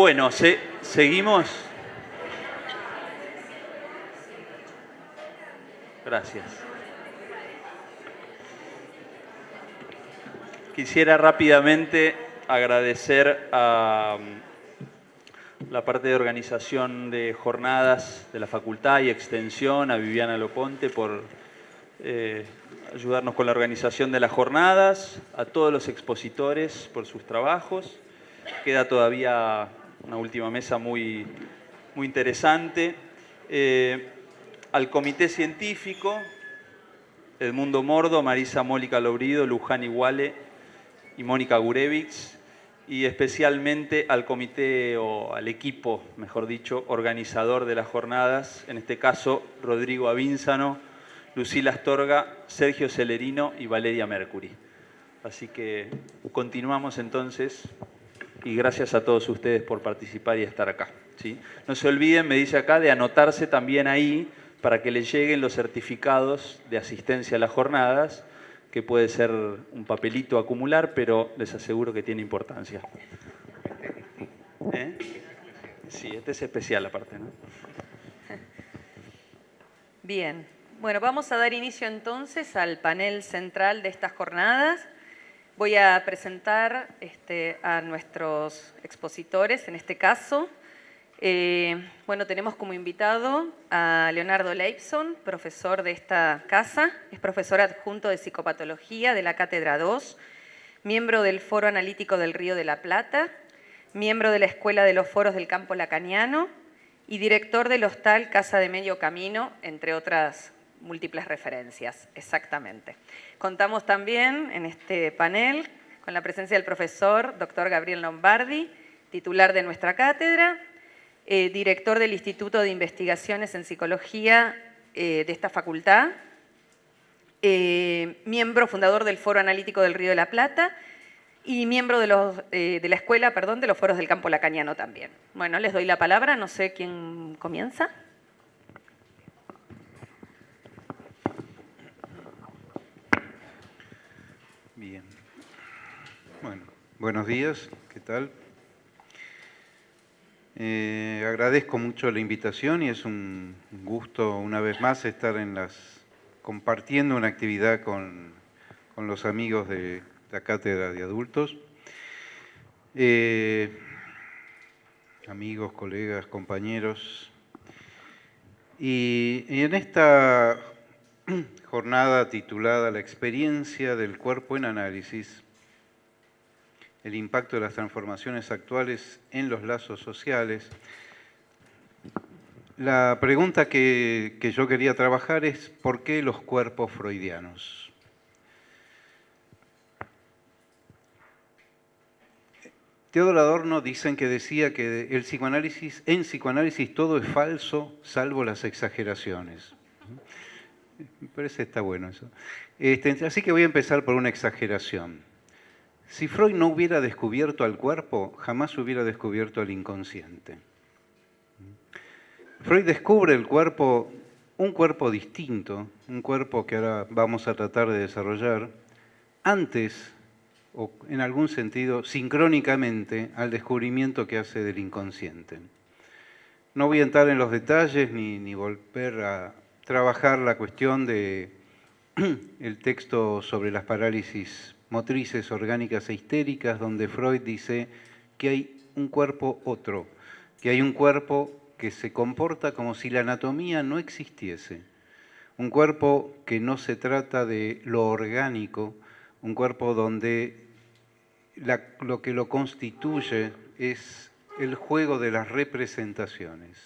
Bueno, seguimos. Gracias. Quisiera rápidamente agradecer a mm, la parte de organización de jornadas de la facultad y extensión, a Viviana Loponte por eh, ayudarnos con la organización de las jornadas, a todos los expositores por sus trabajos. Queda todavía una última mesa muy, muy interesante. Eh, al comité científico, Edmundo Mordo, Marisa Mólica Lobrido, Luján Iguale y Mónica Gurevich, y especialmente al comité o al equipo, mejor dicho, organizador de las jornadas, en este caso Rodrigo Avínzano, Lucila Astorga, Sergio Celerino y Valeria Mercury. Así que continuamos entonces y gracias a todos ustedes por participar y estar acá. ¿sí? No se olviden, me dice acá, de anotarse también ahí para que les lleguen los certificados de asistencia a las jornadas, que puede ser un papelito acumular, pero les aseguro que tiene importancia. ¿Eh? Sí, este es especial aparte. ¿no? Bien, bueno, vamos a dar inicio entonces al panel central de estas jornadas. Voy a presentar este, a nuestros expositores, en este caso. Eh, bueno, tenemos como invitado a Leonardo Leibson, profesor de esta casa, es profesor adjunto de Psicopatología de la Cátedra 2, miembro del Foro Analítico del Río de la Plata, miembro de la Escuela de los Foros del Campo Lacaniano y director del Hostal Casa de Medio Camino, entre otras múltiples referencias, exactamente. Contamos también en este panel con la presencia del profesor Dr. Gabriel Lombardi, titular de nuestra cátedra, eh, director del Instituto de Investigaciones en Psicología eh, de esta facultad, eh, miembro fundador del Foro Analítico del Río de la Plata y miembro de, los, de la Escuela perdón, de los Foros del Campo Lacaniano también. Bueno, les doy la palabra, no sé quién comienza. Bien. Bueno, buenos días, ¿qué tal? Eh, agradezco mucho la invitación y es un gusto una vez más estar en las compartiendo una actividad con, los amigos de la cátedra de adultos. Eh, amigos, colegas, compañeros. Y en esta jornada titulada La experiencia del cuerpo en análisis, el impacto de las transformaciones actuales en los lazos sociales. La pregunta que, yo quería trabajar es ¿por qué los cuerpos freudianos? Teodor Adorno dicen que decía que el psicoanálisis, en psicoanálisis todo es falso salvo las exageraciones. Me parece está bueno eso. Este, así que voy a empezar por una exageración. Si Freud no hubiera descubierto al cuerpo, jamás hubiera descubierto al inconsciente. Freud descubre el cuerpo, un cuerpo distinto, un cuerpo que ahora vamos a tratar de desarrollar, antes, o en algún sentido, sincrónicamente al descubrimiento que hace del inconsciente. No voy a entrar en los detalles ni, ni volver a trabajar la cuestión del el texto sobre las parálisis motrices orgánicas e histéricas, donde Freud dice que hay un cuerpo otro, que hay un cuerpo que se comporta como si la anatomía no existiese. Un cuerpo que no se trata de lo orgánico, un cuerpo donde lo que lo constituye es el juego de las representaciones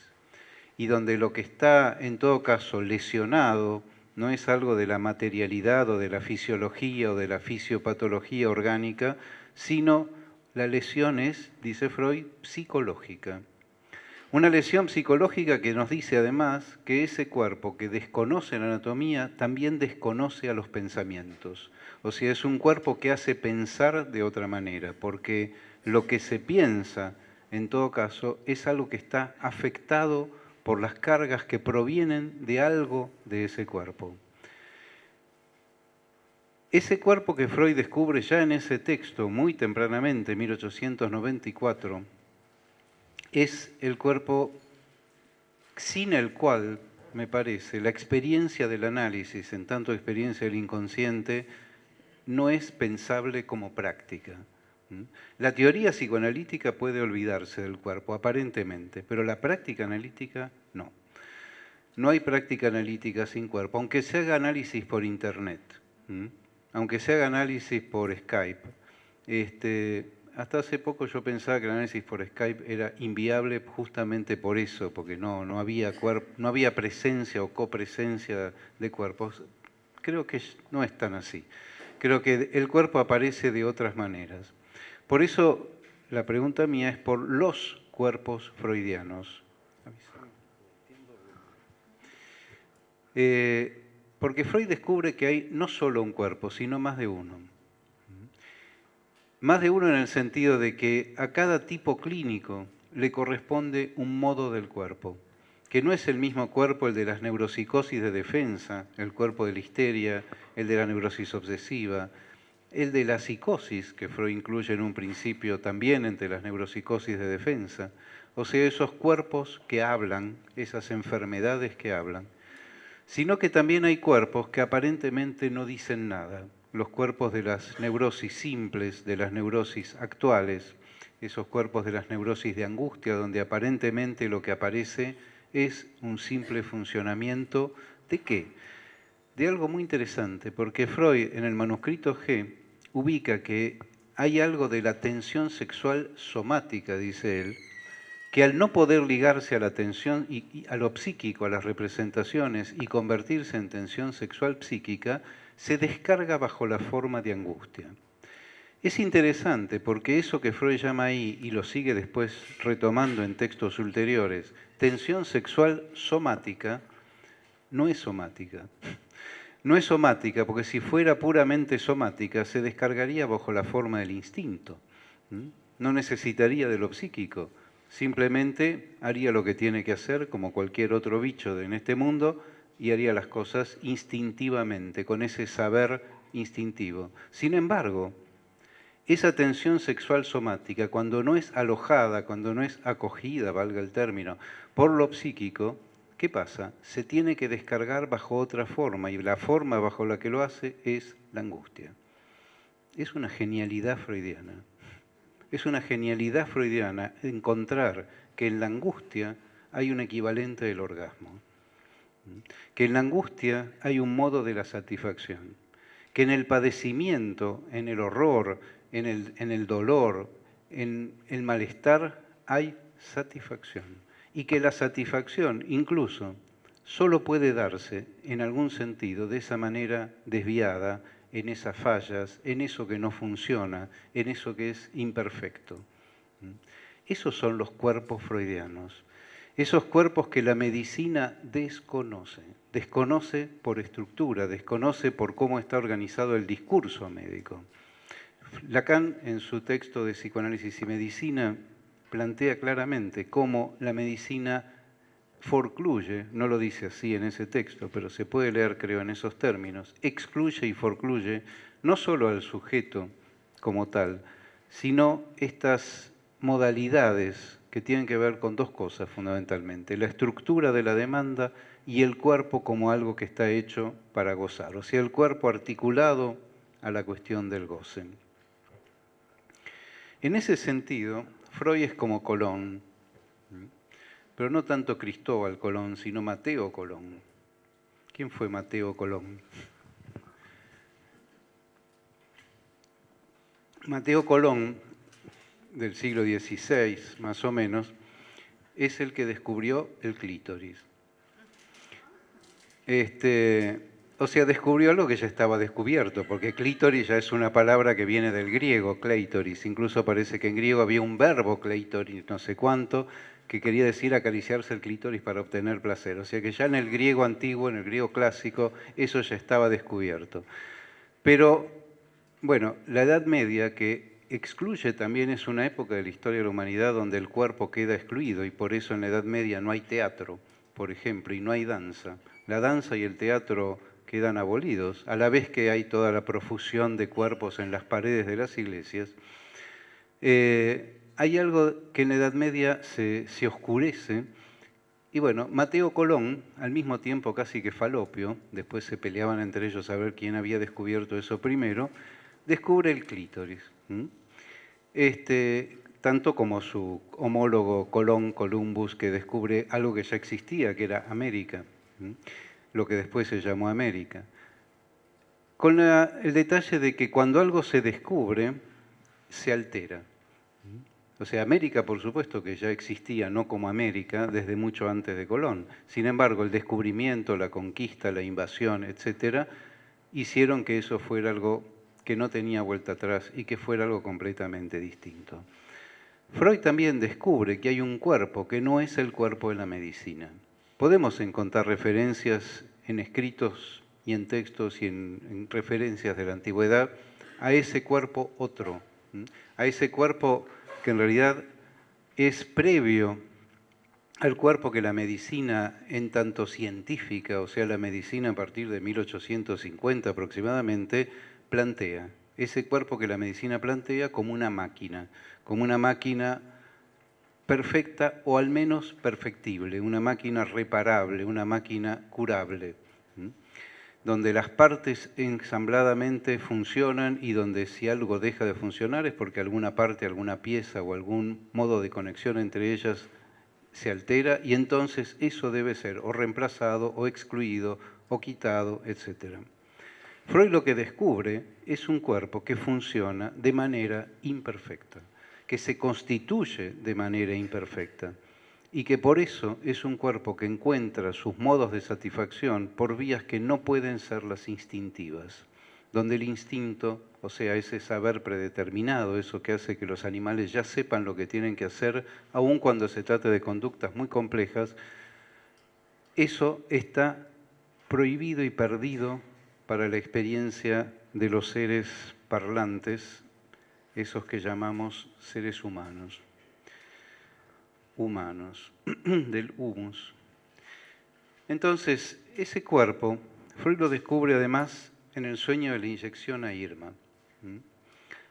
y donde lo que está en todo caso lesionado, no es algo de la materialidad o de la fisiología o de la fisiopatología orgánica, sino la lesión es, dice Freud, psicológica. Una lesión psicológica que nos dice además que ese cuerpo que desconoce la anatomía también desconoce a los pensamientos. O sea, es un cuerpo que hace pensar de otra manera, porque lo que se piensa, en todo caso, es algo que está afectado por las cargas que provienen de algo de ese cuerpo. Ese cuerpo que Freud descubre ya en ese texto, muy tempranamente, 1894, es el cuerpo sin el cual, me parece, la experiencia del análisis, en tanto experiencia del inconsciente, no es pensable como práctica. La teoría psicoanalítica puede olvidarse del cuerpo, aparentemente, pero la práctica analítica no. No hay práctica analítica sin cuerpo, aunque se haga análisis por internet, aunque se haga análisis por Skype. Este, hasta hace poco yo pensaba que el análisis por Skype era inviable justamente por eso, porque no, no, había, no había presencia o copresencia de cuerpos. Creo que no es tan así. Creo que el cuerpo aparece de otras maneras. Por eso la pregunta mía es por los cuerpos freudianos. Eh, porque Freud descubre que hay no solo un cuerpo, sino más de uno. Más de uno en el sentido de que a cada tipo clínico le corresponde un modo del cuerpo, que no es el mismo cuerpo el de las neuropsicosis de defensa, el cuerpo de la histeria, el de la neurosis obsesiva, el de la psicosis, que Freud incluye en un principio también entre las neuropsicosis de defensa, o sea, esos cuerpos que hablan, esas enfermedades que hablan, sino que también hay cuerpos que aparentemente no dicen nada, los cuerpos de las neurosis simples, de las neurosis actuales, esos cuerpos de las neurosis de angustia, donde aparentemente lo que aparece es un simple funcionamiento. De qué? De algo muy interesante, porque Freud en el manuscrito G ubica que hay algo de la tensión sexual somática, dice él, que al no poder ligarse a la tensión y, a lo psíquico, a las representaciones y convertirse en tensión sexual psíquica, se descarga bajo la forma de angustia. Es interesante porque eso que Freud llama ahí, y lo sigue después retomando en textos ulteriores, tensión sexual somática, no es somática. No es somática porque si fuera puramente somática se descargaría bajo la forma del instinto. No necesitaría de lo psíquico Simplemente haría lo que tiene que hacer, como cualquier otro bicho en este mundo, y haría las cosas instintivamente, con ese saber instintivo. Sin embargo, esa tensión sexual somática, cuando no es alojada, cuando no es acogida, valga el término, por lo psíquico, ¿qué pasa? Se tiene que descargar bajo otra forma, y la forma bajo la que lo hace es la angustia. Es una genialidad freudiana. Es una genialidad freudiana encontrar que en la angustia hay un equivalente del orgasmo, que en la angustia hay un modo de la satisfacción, que en el padecimiento, en el horror, en el, en el dolor, en el malestar hay satisfacción y que la satisfacción incluso solo puede darse en algún sentido de esa manera desviada en esas fallas, en eso que no funciona, en eso que es imperfecto. ¿Mm? Esos son los cuerpos freudianos, esos cuerpos que la medicina desconoce, desconoce por estructura, desconoce por cómo está organizado el discurso médico. Lacan, en su texto de Psicoanálisis y Medicina, plantea claramente cómo la medicina forcluye, no lo dice así en ese texto, pero se puede leer creo en esos términos, excluye y forcluye no solo al sujeto como tal, sino estas modalidades que tienen que ver con dos cosas fundamentalmente, la estructura de la demanda y el cuerpo como algo que está hecho para gozar, o sea, el cuerpo articulado a la cuestión del goce. En ese sentido, Freud es como Colón, pero no tanto Cristóbal Colón, sino Mateo Colón. ¿Quién fue Mateo Colón? Mateo Colón, del siglo XVI más o menos, es el que descubrió el clítoris. Este, o sea, descubrió algo que ya estaba descubierto, porque clítoris ya es una palabra que viene del griego, cleitoris. Incluso parece que en griego había un verbo cleitoris, no sé cuánto, que quería decir acariciarse el clítoris para obtener placer. O sea que ya en el griego antiguo, en el griego clásico, eso ya estaba descubierto. Pero, bueno, la Edad Media, que excluye también es una época de la historia de la humanidad donde el cuerpo queda excluido y por eso en la Edad Media no hay teatro, por ejemplo, y no hay danza. La danza y el teatro quedan abolidos, a la vez que hay toda la profusión de cuerpos en las paredes de las iglesias. Eh, hay algo que en la Edad Media se, oscurece, y bueno, Mateo Colón, al mismo tiempo casi que Falopio, después se peleaban entre ellos a ver quién había descubierto eso primero, descubre el clítoris. Este, tanto como su homólogo Colón Columbus, que descubre algo que ya existía, que era América, lo que después se llamó América. Con el detalle de que cuando algo se descubre, se altera. O sea, América, por supuesto, que ya existía no como América desde mucho antes de Colón. Sin embargo, el descubrimiento, la conquista, la invasión, etcétera, hicieron que eso fuera algo que no tenía vuelta atrás y que fuera algo completamente distinto. Freud también descubre que hay un cuerpo que no es el cuerpo de la medicina. Podemos encontrar referencias en escritos y en textos y en, en referencias de la antigüedad a ese cuerpo otro, a ese cuerpo que en realidad es previo al cuerpo que la medicina en tanto científica, o sea, la medicina a partir de 1850 aproximadamente, plantea. Ese cuerpo que la medicina plantea como una máquina, como una máquina perfecta o al menos perfectible, una máquina reparable, una máquina curable donde las partes ensambladamente funcionan y donde si algo deja de funcionar es porque alguna parte, alguna pieza o algún modo de conexión entre ellas se altera y entonces eso debe ser o reemplazado o excluido o quitado, etc. Freud lo que descubre es un cuerpo que funciona de manera imperfecta, que se constituye de manera imperfecta y que por eso es un cuerpo que encuentra sus modos de satisfacción por vías que no pueden ser las instintivas, donde el instinto, o sea, ese saber predeterminado, eso que hace que los animales ya sepan lo que tienen que hacer, aun cuando se trate de conductas muy complejas, eso está prohibido y perdido para la experiencia de los seres parlantes, esos que llamamos seres humanos humanos, del humus. Entonces, ese cuerpo, Freud lo descubre además en el sueño de la inyección a Irma.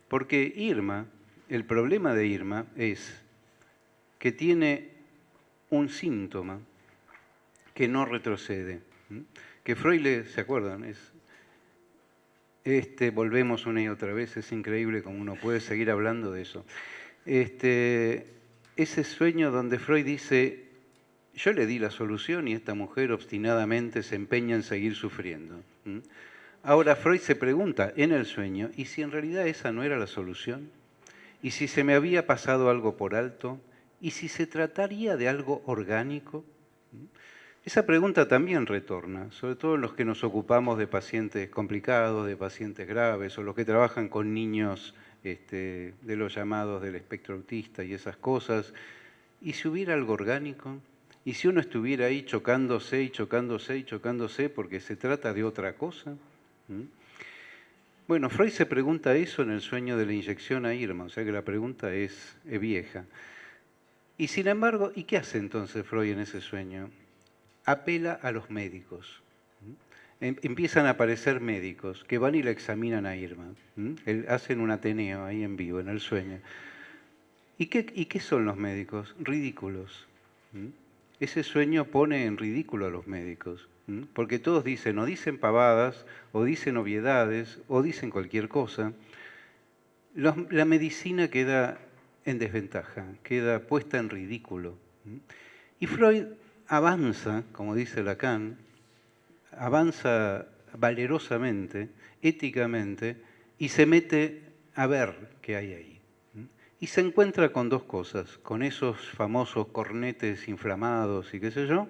Porque Irma, el problema de Irma es que tiene un síntoma que no retrocede. Que Freud le, ¿se acuerdan? Es, este, volvemos una y otra vez, es increíble como uno puede seguir hablando de eso. Este, ese sueño donde Freud dice, yo le di la solución y esta mujer obstinadamente se empeña en seguir sufriendo. Ahora Freud se pregunta en el sueño, ¿y si en realidad esa no era la solución? ¿Y si se me había pasado algo por alto? ¿Y si se trataría de algo orgánico? Esa pregunta también retorna, sobre todo en los que nos ocupamos de pacientes complicados, de pacientes graves, o los que trabajan con niños este, de los llamados del espectro autista y esas cosas. ¿Y si hubiera algo orgánico? ¿Y si uno estuviera ahí chocándose y chocándose y chocándose porque se trata de otra cosa? ¿Mm? Bueno, Freud se pregunta eso en el sueño de la inyección a Irma, o sea que la pregunta es, es vieja. Y sin embargo, ¿y qué hace entonces Freud en ese sueño? Apela a los médicos. Em, empiezan a aparecer médicos que van y la examinan a Irma. Hacen un Ateneo ahí en vivo, en el sueño. ¿Y qué, y qué son los médicos? Ridículos. Ese sueño pone en ridículo a los médicos. Porque todos dicen, o dicen pavadas, o dicen obviedades, o dicen cualquier cosa. La medicina queda en desventaja, queda puesta en ridículo. Y Freud avanza, como dice Lacan, avanza valerosamente, éticamente, y se mete a ver qué hay ahí. Y se encuentra con dos cosas, con esos famosos cornetes inflamados y qué sé yo,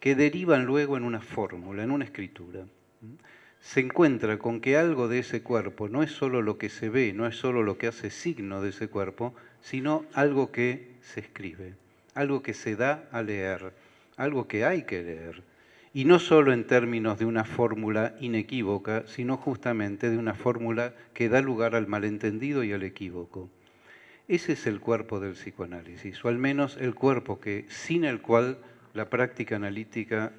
que derivan luego en una fórmula, en una escritura. Se encuentra con que algo de ese cuerpo no es solo lo que se ve, no es solo lo que hace signo de ese cuerpo, sino algo que se escribe, algo que se da a leer, algo que hay que leer y no solo en términos de una fórmula inequívoca, sino justamente de una fórmula que da lugar al malentendido y al equívoco. Ese es el cuerpo del psicoanálisis, o al menos el cuerpo que, sin el cual la práctica analítica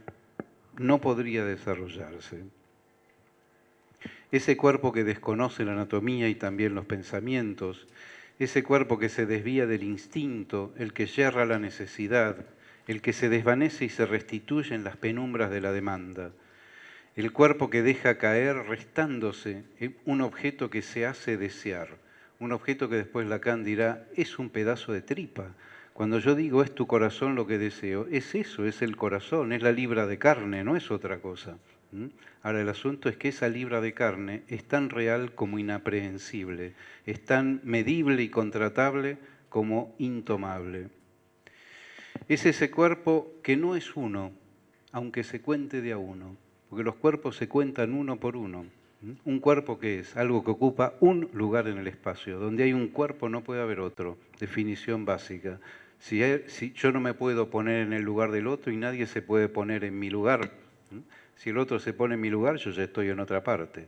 no podría desarrollarse. Ese cuerpo que desconoce la anatomía y también los pensamientos, ese cuerpo que se desvía del instinto, el que yerra la necesidad, el que se desvanece y se restituye en las penumbras de la demanda, el cuerpo que deja caer restándose un objeto que se hace desear, un objeto que después Lacan dirá es un pedazo de tripa. Cuando yo digo es tu corazón lo que deseo, es eso, es el corazón, es la libra de carne, no es otra cosa. Ahora el asunto es que esa libra de carne es tan real como inaprehensible, es tan medible y contratable como intomable. Es ese cuerpo que no es uno, aunque se cuente de a uno, porque los cuerpos se cuentan uno por uno. Un cuerpo que es algo que ocupa un lugar en el espacio. Donde hay un cuerpo no puede haber otro. Definición básica. Si, si, yo no me puedo poner en el lugar del otro y nadie se puede poner en mi lugar. Si el otro se pone en mi lugar, yo ya estoy en otra parte.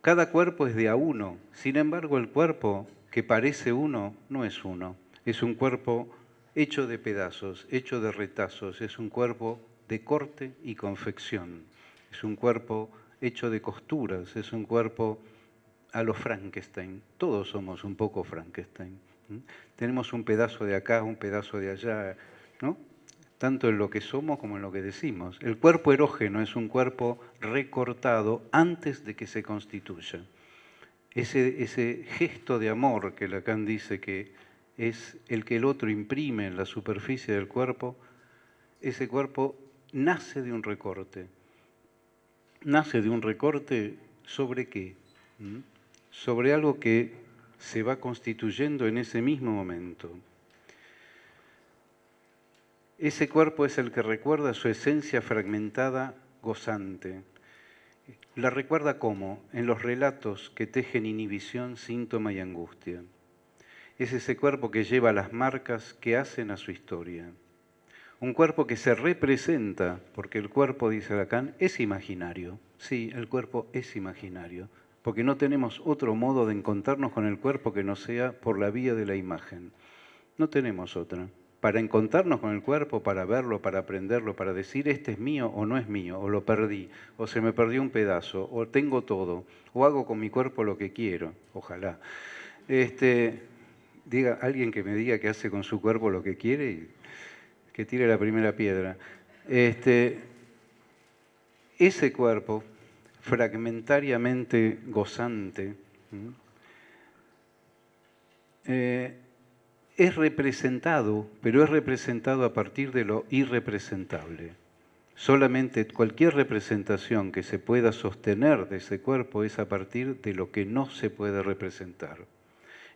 Cada cuerpo es de a uno. Sin embargo, el cuerpo que parece uno no es uno. Es un cuerpo hecho de pedazos, hecho de retazos. Es un cuerpo de corte y confección. Es un cuerpo hecho de costuras, es un cuerpo a lo Frankenstein. Todos somos un poco Frankenstein. Tenemos un pedazo de acá, un pedazo de allá, ¿no? Tanto en lo que somos como en lo que decimos. El cuerpo erógeno es un cuerpo recortado antes de que se constituya. Ese, gesto de amor que Lacan dice que es el que el otro imprime en la superficie del cuerpo, ese cuerpo nace de un recorte. Nace de un recorte sobre qué? ¿Mm? Sobre algo que se va constituyendo en ese mismo momento. Ese cuerpo es el que recuerda su esencia fragmentada, gozante. La recuerda cómo? En los relatos que tejen inhibición, síntoma y angustia. Es ese cuerpo que lleva las marcas que hacen a su historia un cuerpo que se representa, porque el cuerpo, dice Lacan, es imaginario. Sí, el cuerpo es imaginario, porque no tenemos otro modo de encontrarnos con el cuerpo que no sea por la vía de la imagen. No tenemos otra. Para encontrarnos con el cuerpo, para verlo, para aprenderlo, para decir este es mío o no es mío, o lo perdí, o se me perdió un pedazo, o tengo todo, o hago con mi cuerpo lo que quiero, ojalá. Este, diga alguien que me diga que hace con su cuerpo lo que quiere y que tire la primera piedra. Este, ese cuerpo, fragmentariamente gozante, es representado, pero es representado a partir de lo irrepresentable. Solamente cualquier representación que se pueda sostener de ese cuerpo es a partir de lo que no se puede representar.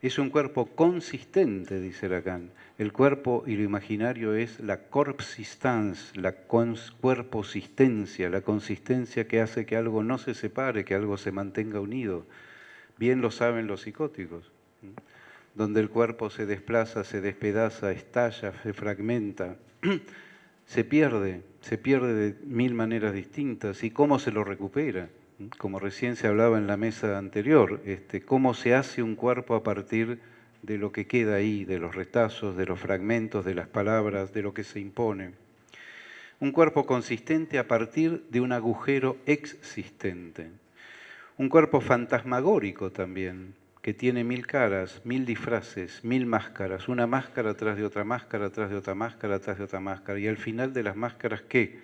Es un cuerpo consistente, dice Lacan. El cuerpo y lo imaginario es la corpsistance, la cuerposistencia, la consistencia que hace que algo no se separe, que algo se mantenga unido. Bien lo saben los psicóticos, donde el cuerpo se desplaza, se despedaza, estalla, se fragmenta, se pierde, se pierde de mil maneras distintas. ¿Y cómo se lo recupera? como recién se hablaba en la mesa anterior, este, cómo se hace un cuerpo a partir de lo que queda ahí, de los retazos, de los fragmentos, de las palabras, de lo que se impone. Un cuerpo consistente a partir de un agujero existente. Un cuerpo fantasmagórico también, que tiene mil caras, mil disfraces, mil máscaras, una máscara tras de otra máscara, tras de otra máscara, tras de otra máscara. Y al final de las máscaras, ¿qué?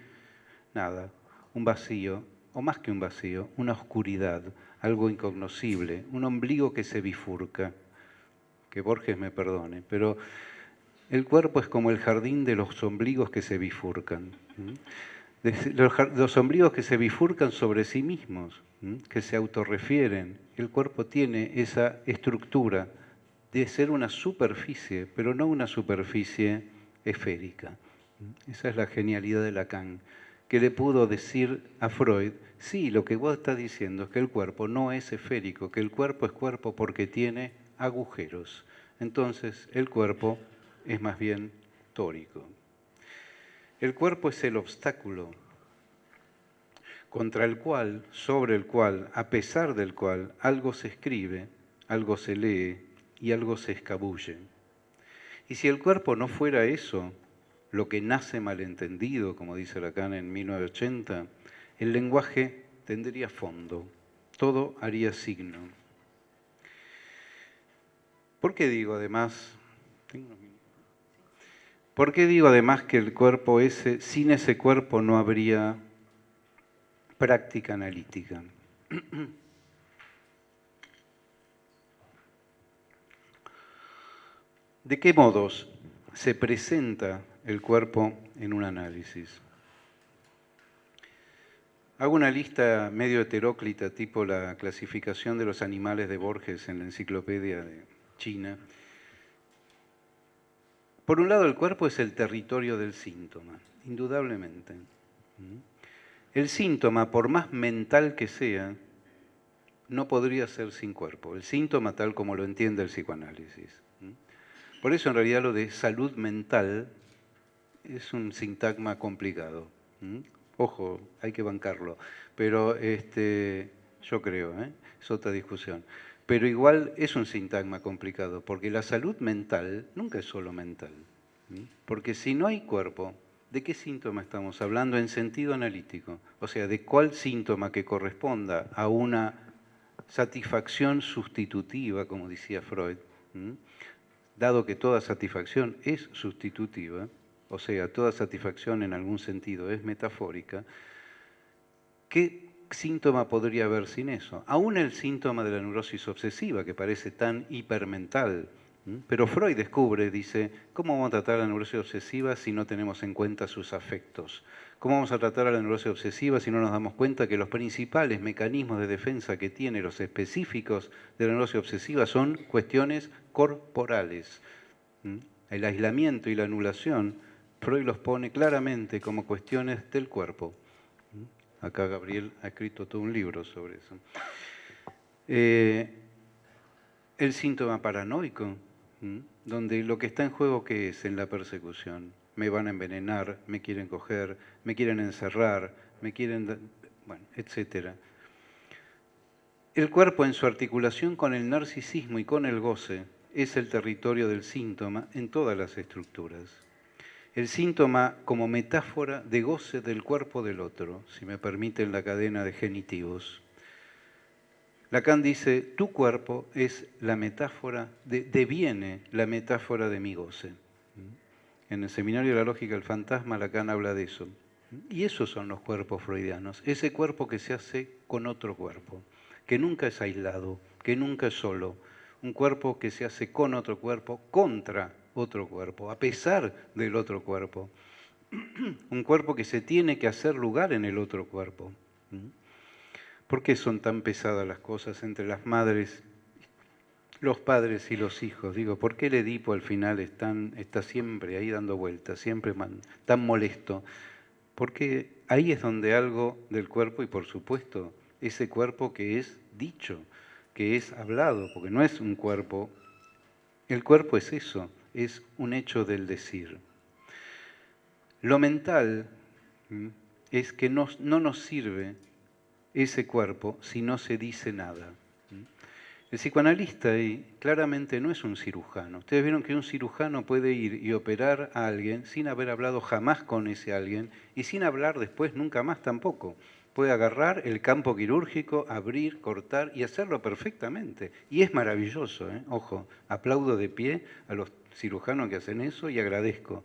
Nada, un vacío o más que un vacío, una oscuridad, algo incognoscible, un ombligo que se bifurca. Que Borges me perdone, pero el cuerpo es como el jardín de los ombligos que se bifurcan. Los ombligos que se bifurcan sobre sí mismos, que se autorrefieren. El cuerpo tiene esa estructura de ser una superficie, pero no una superficie esférica. Esa es la genialidad de Lacan que le pudo decir a Freud, sí, lo que vos estás diciendo es que el cuerpo no es esférico, que el cuerpo es cuerpo porque tiene agujeros. Entonces, el cuerpo es más bien tórico. El cuerpo es el obstáculo contra el cual, sobre el cual, a pesar del cual, algo se escribe, algo se lee y algo se escabulle. Y si el cuerpo no fuera eso, lo que nace malentendido, como dice Lacan en 1980, el lenguaje tendría fondo, todo haría signo. ¿Por qué digo además? ¿Por qué digo además que el cuerpo ese, sin ese cuerpo no habría práctica analítica? ¿De qué modos se presenta el cuerpo en un análisis? Hago una lista medio heteróclita, tipo la clasificación de los animales de Borges en la enciclopedia de China. Por un lado, el cuerpo es el territorio del síntoma, indudablemente. El síntoma, por más mental que sea, no podría ser sin cuerpo. El síntoma tal como lo entiende el psicoanálisis. Por eso en realidad lo de salud mental es un sintagma complicado. Ojo, hay que bancarlo. Pero este, yo creo, ¿eh? es otra discusión. Pero igual es un sintagma complicado, porque la salud mental nunca es solo mental. Porque si no hay cuerpo, ¿de qué síntoma estamos hablando en sentido analítico? O sea, ¿de cuál síntoma que corresponda a una satisfacción sustitutiva, como decía Freud? Dado que toda satisfacción es sustitutiva, o sea, toda satisfacción en algún sentido es metafórica, ¿qué síntoma podría haber sin eso? Aún el síntoma de la neurosis obsesiva, que parece tan hipermental, pero Freud descubre, dice, ¿cómo vamos a tratar a la neurosis obsesiva si no tenemos en cuenta sus afectos? ¿Cómo vamos a tratar a la neurosis obsesiva si no nos damos cuenta que los principales mecanismos de defensa que tiene los específicos de la neurosis obsesiva son cuestiones corporales? El aislamiento y la anulación Freud los pone claramente como cuestiones del cuerpo. Acá Gabriel ha escrito todo un libro sobre eso. Eh, el síntoma paranoico, donde lo que está en juego, ¿qué es en la persecución? Me van a envenenar, me quieren coger, me quieren encerrar, me quieren... bueno, etc. El cuerpo en su articulación con el narcisismo y con el goce es el territorio del síntoma en todas las estructuras el síntoma como metáfora de goce del cuerpo del otro, si me permiten la cadena de genitivos. Lacan dice, tu cuerpo es la metáfora, de, deviene la metáfora de mi goce. En el Seminario de la Lógica del Fantasma, Lacan habla de eso. Y esos son los cuerpos freudianos, ese cuerpo que se hace con otro cuerpo, que nunca es aislado, que nunca es solo, un cuerpo que se hace con otro cuerpo contra otro cuerpo, a pesar del otro cuerpo. Un cuerpo que se tiene que hacer lugar en el otro cuerpo. ¿Por qué son tan pesadas las cosas entre las madres, los padres y los hijos? Digo, ¿por qué el Edipo al final está siempre ahí dando vueltas, siempre tan molesto? Porque ahí es donde algo del cuerpo y por supuesto ese cuerpo que es dicho, que es hablado, porque no es un cuerpo, el cuerpo es eso, es un hecho del decir. Lo mental es que no, no nos sirve ese cuerpo si no se dice nada. El psicoanalista ahí claramente no es un cirujano. Ustedes vieron que un cirujano puede ir y operar a alguien sin haber hablado jamás con ese alguien y sin hablar después nunca más tampoco puede agarrar el campo quirúrgico, abrir, cortar y hacerlo perfectamente. Y es maravilloso, ¿eh? ojo, aplaudo de pie a los cirujanos que hacen eso y agradezco.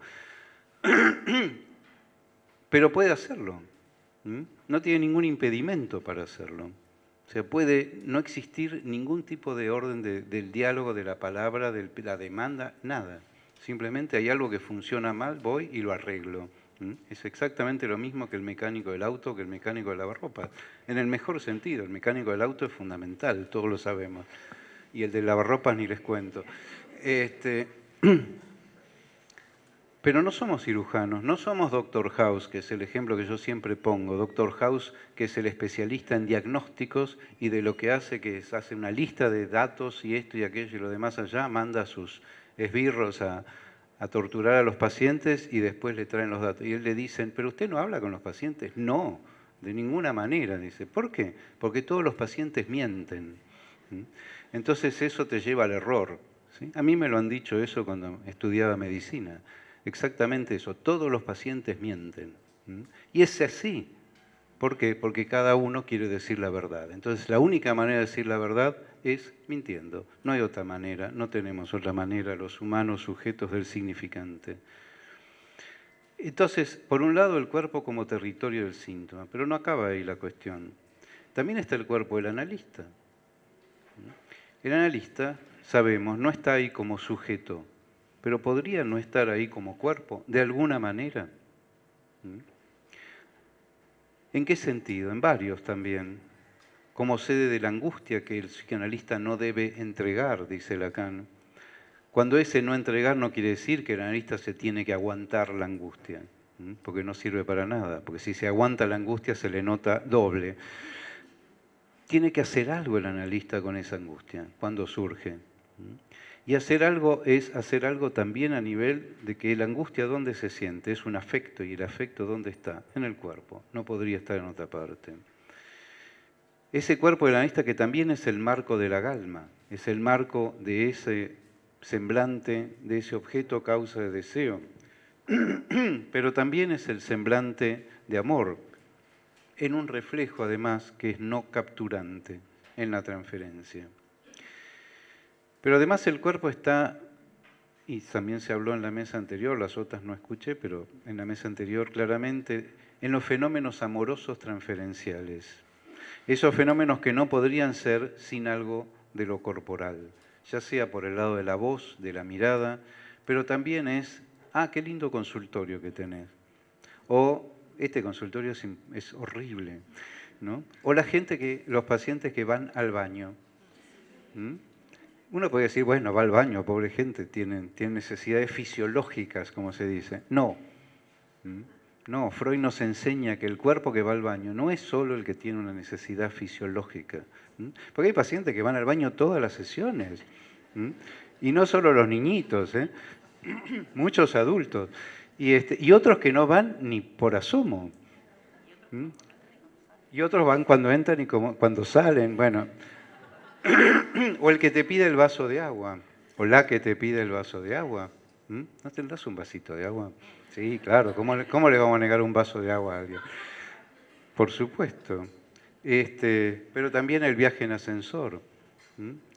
Pero puede hacerlo, no tiene ningún impedimento para hacerlo. O sea, puede no existir ningún tipo de orden del diálogo, de la palabra, de la demanda, nada. Simplemente hay algo que funciona mal, voy y lo arreglo. Es exactamente lo mismo que el mecánico del auto, que el mecánico de lavarropa. En el mejor sentido, el mecánico del auto es fundamental, todos lo sabemos. Y el de lavarropas ni les cuento. Este, pero no somos cirujanos, no somos Doctor House, que es el ejemplo que yo siempre pongo. Doctor House, que es el especialista en diagnósticos y de lo que hace, que es, hace una lista de datos y esto y aquello y lo demás allá, manda sus esbirros a, torturar a los pacientes y después le traen los datos. Y él le dicen, pero usted no habla con los pacientes. No, de ninguna manera, dice. ¿Por qué? Porque todos los pacientes mienten. Entonces eso te lleva al error. A mí me lo han dicho eso cuando estudiaba medicina. Exactamente eso, todos los pacientes mienten. Y es así. ¿Por qué? Porque cada uno quiere decir la verdad. Entonces, la única manera de decir la verdad es mintiendo. No hay otra manera, no tenemos otra manera los humanos sujetos del significante. Entonces, por un lado, el cuerpo como territorio del síntoma, pero no acaba ahí la cuestión. También está el cuerpo del analista. El analista, sabemos, no está ahí como sujeto, pero podría no estar ahí como cuerpo, de alguna manera. ¿En qué sentido? En varios también. Como sede de la angustia que el psicoanalista no debe entregar, dice Lacan. Cuando ese no entregar no quiere decir que el analista se tiene que aguantar la angustia, porque no sirve para nada, porque si se aguanta la angustia se le nota doble. Tiene que hacer algo el analista con esa angustia, cuando surge. Y hacer algo es hacer algo también a nivel de que la angustia dónde se siente, es un afecto, y el afecto dónde está, en el cuerpo, no podría estar en otra parte. Ese cuerpo del analista que también es el marco de la galma, es el marco de ese semblante, de ese objeto causa de deseo, pero también es el semblante de amor, en un reflejo además que es no capturante en la transferencia. Pero además el cuerpo está, y también se habló en la mesa anterior, las otras no escuché, pero en la mesa anterior claramente, en los fenómenos amorosos transferenciales. Esos fenómenos que no podrían ser sin algo de lo corporal, ya sea por el lado de la voz, de la mirada, pero también es, ah, qué lindo consultorio que tenés. O este consultorio es, horrible. ¿no? O la gente que, los pacientes que van al baño. Uno puede decir, bueno, va al baño, pobre gente, tiene necesidades fisiológicas, como se dice. No. ¿Mm? No, Freud nos enseña que el cuerpo que va al baño no es solo el que tiene una necesidad fisiológica. Porque hay pacientes que van al baño todas las sesiones. Y no solo los niñitos, ¿eh? muchos adultos. Y, este, y otros que no van ni por asomo. Y otros van cuando entran y cuando salen. Bueno, o el que te pide el vaso de agua, o la que te pide el vaso de agua. ¿No tendrás un vasito de agua? Sí, claro, ¿cómo le, ¿cómo le, vamos a negar un vaso de agua a alguien? Por supuesto. Este, pero también el viaje en ascensor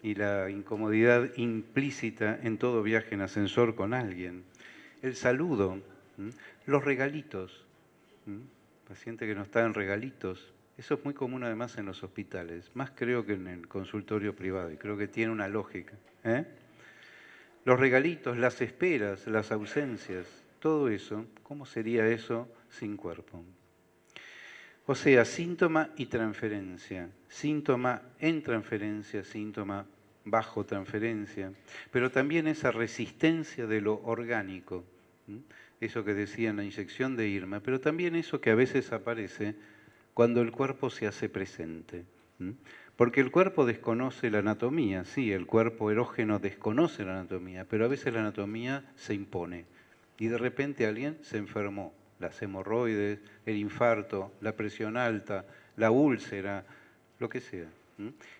y la incomodidad implícita en todo viaje en ascensor con alguien. El saludo, los regalitos. Paciente que no está en regalitos, eso es muy común además en los hospitales, más creo que en el consultorio privado, y creo que tiene una lógica. ¿eh? Los regalitos, las esperas, las ausencias, todo eso, ¿cómo sería eso sin cuerpo? O sea, síntoma y transferencia, síntoma en transferencia, síntoma bajo transferencia, pero también esa resistencia de lo orgánico, eso que decía en la inyección de Irma, pero también eso que a veces aparece cuando el cuerpo se hace presente. Porque el cuerpo desconoce la anatomía, sí, el cuerpo erógeno desconoce la anatomía, pero a veces la anatomía se impone. Y de repente alguien se enfermó, las hemorroides, el infarto, la presión alta, la úlcera, lo que sea.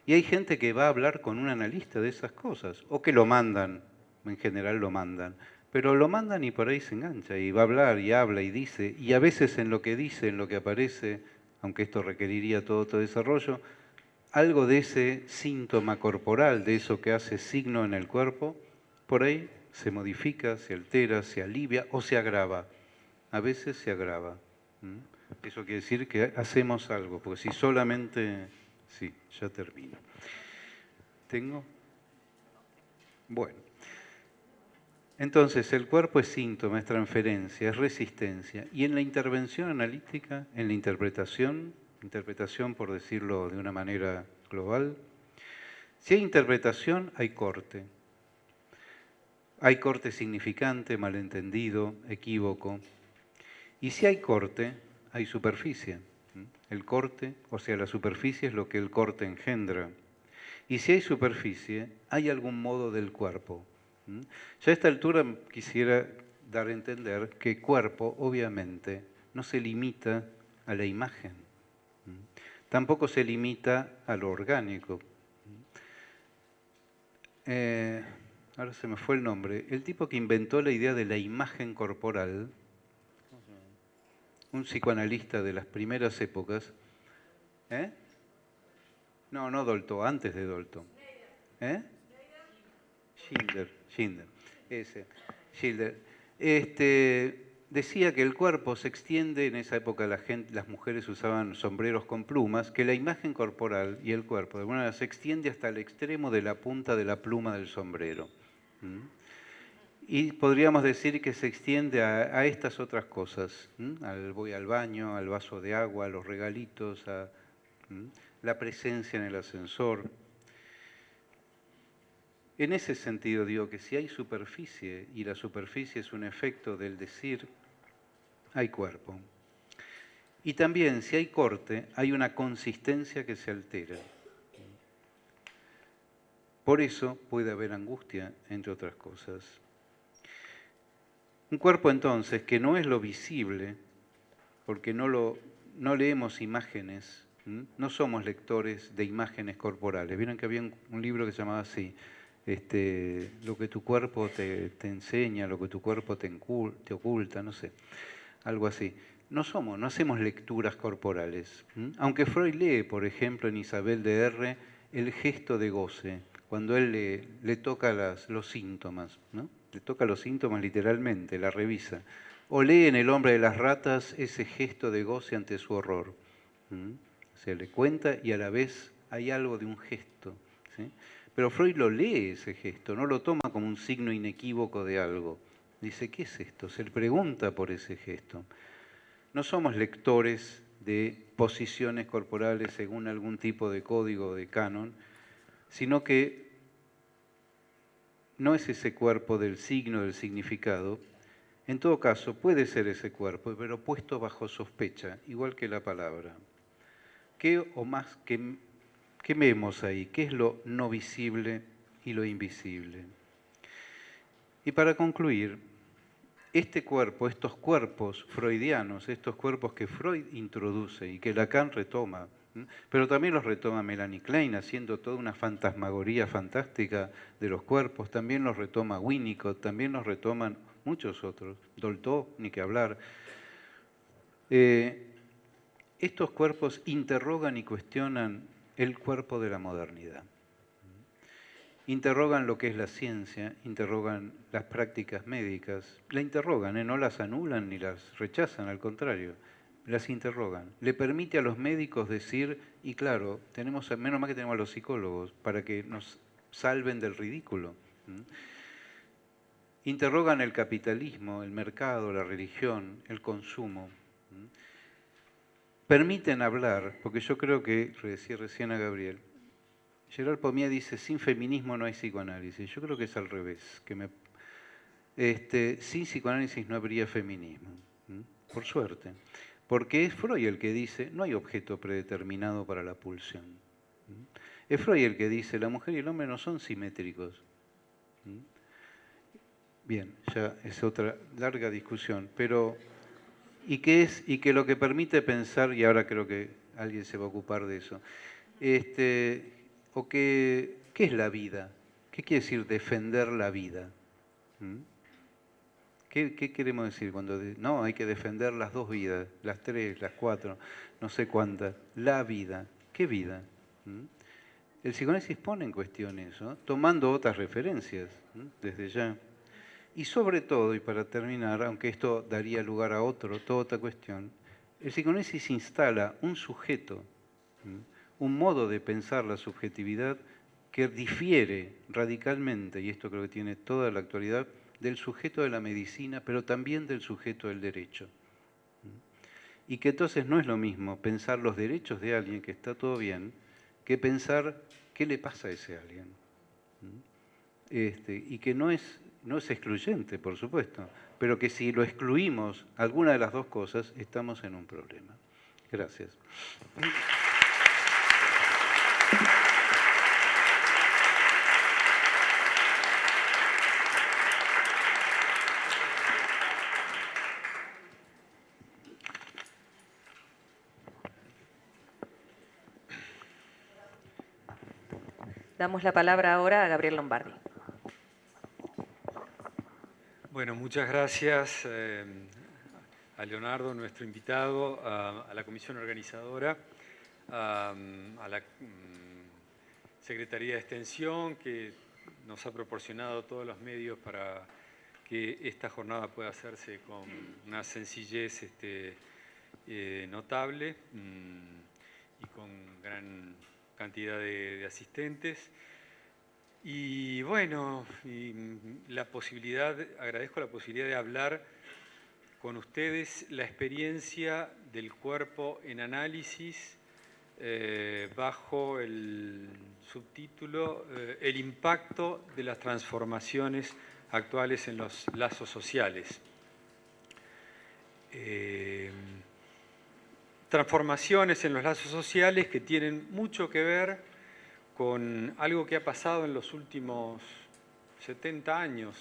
Y hay gente que va a hablar con un analista de esas cosas, o que lo mandan, en general lo mandan, pero lo mandan y por ahí se engancha, y va a hablar y habla y dice, y a veces en lo que dice, en lo que aparece, aunque esto requeriría todo otro desarrollo, algo de ese síntoma corporal, de eso que hace signo en el cuerpo, por ahí se modifica, se altera, se alivia o se agrava. A veces se agrava. Eso quiere decir que hacemos algo, porque si solamente... Sí, ya termino. ¿Tengo? Bueno. Entonces, el cuerpo es síntoma, es transferencia, es resistencia. Y en la intervención analítica, en la interpretación, interpretación por decirlo de una manera global, si hay interpretación, hay corte. Hay corte significante, malentendido, equívoco. Y si hay corte, hay superficie. El corte, o sea, la superficie es lo que el corte engendra. Y si hay superficie, hay algún modo del cuerpo, ya a esta altura quisiera dar a entender que cuerpo, obviamente, no se limita a la imagen, tampoco se limita a lo orgánico. Eh, ahora se me fue el nombre, el tipo que inventó la idea de la imagen corporal, un psicoanalista de las primeras épocas. ¿Eh? No, no Dolto, antes de Dolto. ¿Eh? Schindler, Schindler, ese, Schindler. Este, decía que el cuerpo se extiende, en esa época las mujeres usaban sombreros con plumas, que la imagen corporal y el cuerpo de alguna manera se extiende hasta el extremo de la punta de la pluma del sombrero. Y podríamos decir que se extiende a, estas otras cosas. Al, voy al baño, al vaso de agua, a los regalitos, a la presencia en el ascensor. En ese sentido digo que si hay superficie y la superficie es un efecto del decir, hay cuerpo. Y también si hay corte, hay una consistencia que se altera. Por eso puede haber angustia, entre otras cosas. Un cuerpo entonces que no es lo visible, porque no, lo, no leemos imágenes, no somos lectores de imágenes corporales. Vieron que había un, libro que se llamaba así, este, lo que tu cuerpo te, enseña, lo que tu cuerpo te, oculta, no sé, algo así. No somos, no hacemos lecturas corporales. Aunque Freud lee, por ejemplo, en Isabel de R, el gesto de goce, cuando él le, le toca las, los síntomas, ¿no? le toca los síntomas literalmente, la revisa. O lee en El hombre de las ratas ese gesto de goce ante su horror. Se le cuenta y a la vez hay algo de un gesto. Pero Freud lo lee ese gesto, no lo toma como un signo inequívoco de algo. Dice, ¿qué es esto? Se le pregunta por ese gesto. No somos lectores de posiciones corporales según algún tipo de código de canon, sino que no es ese cuerpo del signo, del significado. En todo caso, puede ser ese cuerpo, pero puesto bajo sospecha, igual que la palabra. ¿Qué o más que qué vemos ahí? ¿Qué es lo no visible y lo invisible? Y para concluir, este cuerpo, estos cuerpos freudianos, estos cuerpos que Freud introduce y que Lacan retoma, pero también los retoma Melanie Klein, haciendo toda una fantasmagoría fantástica de los cuerpos. También los retoma Winnicott, también los retoman muchos otros. Dolto, ni que hablar. Eh, estos cuerpos interrogan y cuestionan el cuerpo de la modernidad. Interrogan lo que es la ciencia, interrogan las prácticas médicas, la interrogan, ¿eh? no las anulan ni las rechazan, al contrario las interrogan. Le permite a los médicos decir, y claro, tenemos, menos mal que tenemos a los psicólogos, para que nos salven del ridículo. Interrogan el capitalismo, el mercado, la religión, el consumo. Permiten hablar, porque yo creo que, decía recién a Gabriel, Gerard Pomía dice, sin feminismo no hay psicoanálisis. Yo creo que es al revés, que me, este, sin psicoanálisis no habría feminismo, por suerte. Porque es Freud el que dice, no hay objeto predeterminado para la pulsión. Es Freud el que dice, la mujer y el hombre no son simétricos. Bien, ya es otra larga discusión, pero y que es y que lo que permite pensar y ahora creo que alguien se va a ocupar de eso. Este, o que ¿qué es la vida? ¿Qué quiere decir defender la vida? ¿Qué, queremos decir cuando no hay que defender las dos vidas, las tres, las cuatro, no sé cuántas? La vida. ¿Qué vida? ¿Mm? El psicoanálisis pone en cuestión eso, tomando otras referencias desde ya. Y sobre todo, y para terminar, aunque esto daría lugar a otro, toda otra cuestión, el psicoanálisis instala un sujeto, un modo de pensar la subjetividad que difiere radicalmente, y esto creo que tiene toda la actualidad, del sujeto de la medicina, pero también del sujeto del derecho. Y que entonces no es lo mismo pensar los derechos de alguien que está todo bien, que pensar qué le pasa a ese alguien. Este, y que no es, no es excluyente, por supuesto, pero que si lo excluimos alguna de las dos cosas, estamos en un problema. Gracias. Damos la palabra ahora a Gabriel Lombardi. Bueno, muchas gracias eh, a Leonardo, nuestro invitado, a, la comisión organizadora, a, la mm, Secretaría de Extensión, que nos ha proporcionado todos los medios para que esta jornada pueda hacerse con una sencillez este, eh, notable mm, y con gran cantidad de, asistentes. Y bueno, mm, la posibilidad, agradezco la posibilidad de hablar con ustedes la experiencia del cuerpo en análisis eh, bajo el subtítulo eh, El impacto de las transformaciones actuales en los lazos sociales. Eh, transformaciones en los lazos sociales que tienen mucho que ver con algo que ha pasado en los últimos 70 años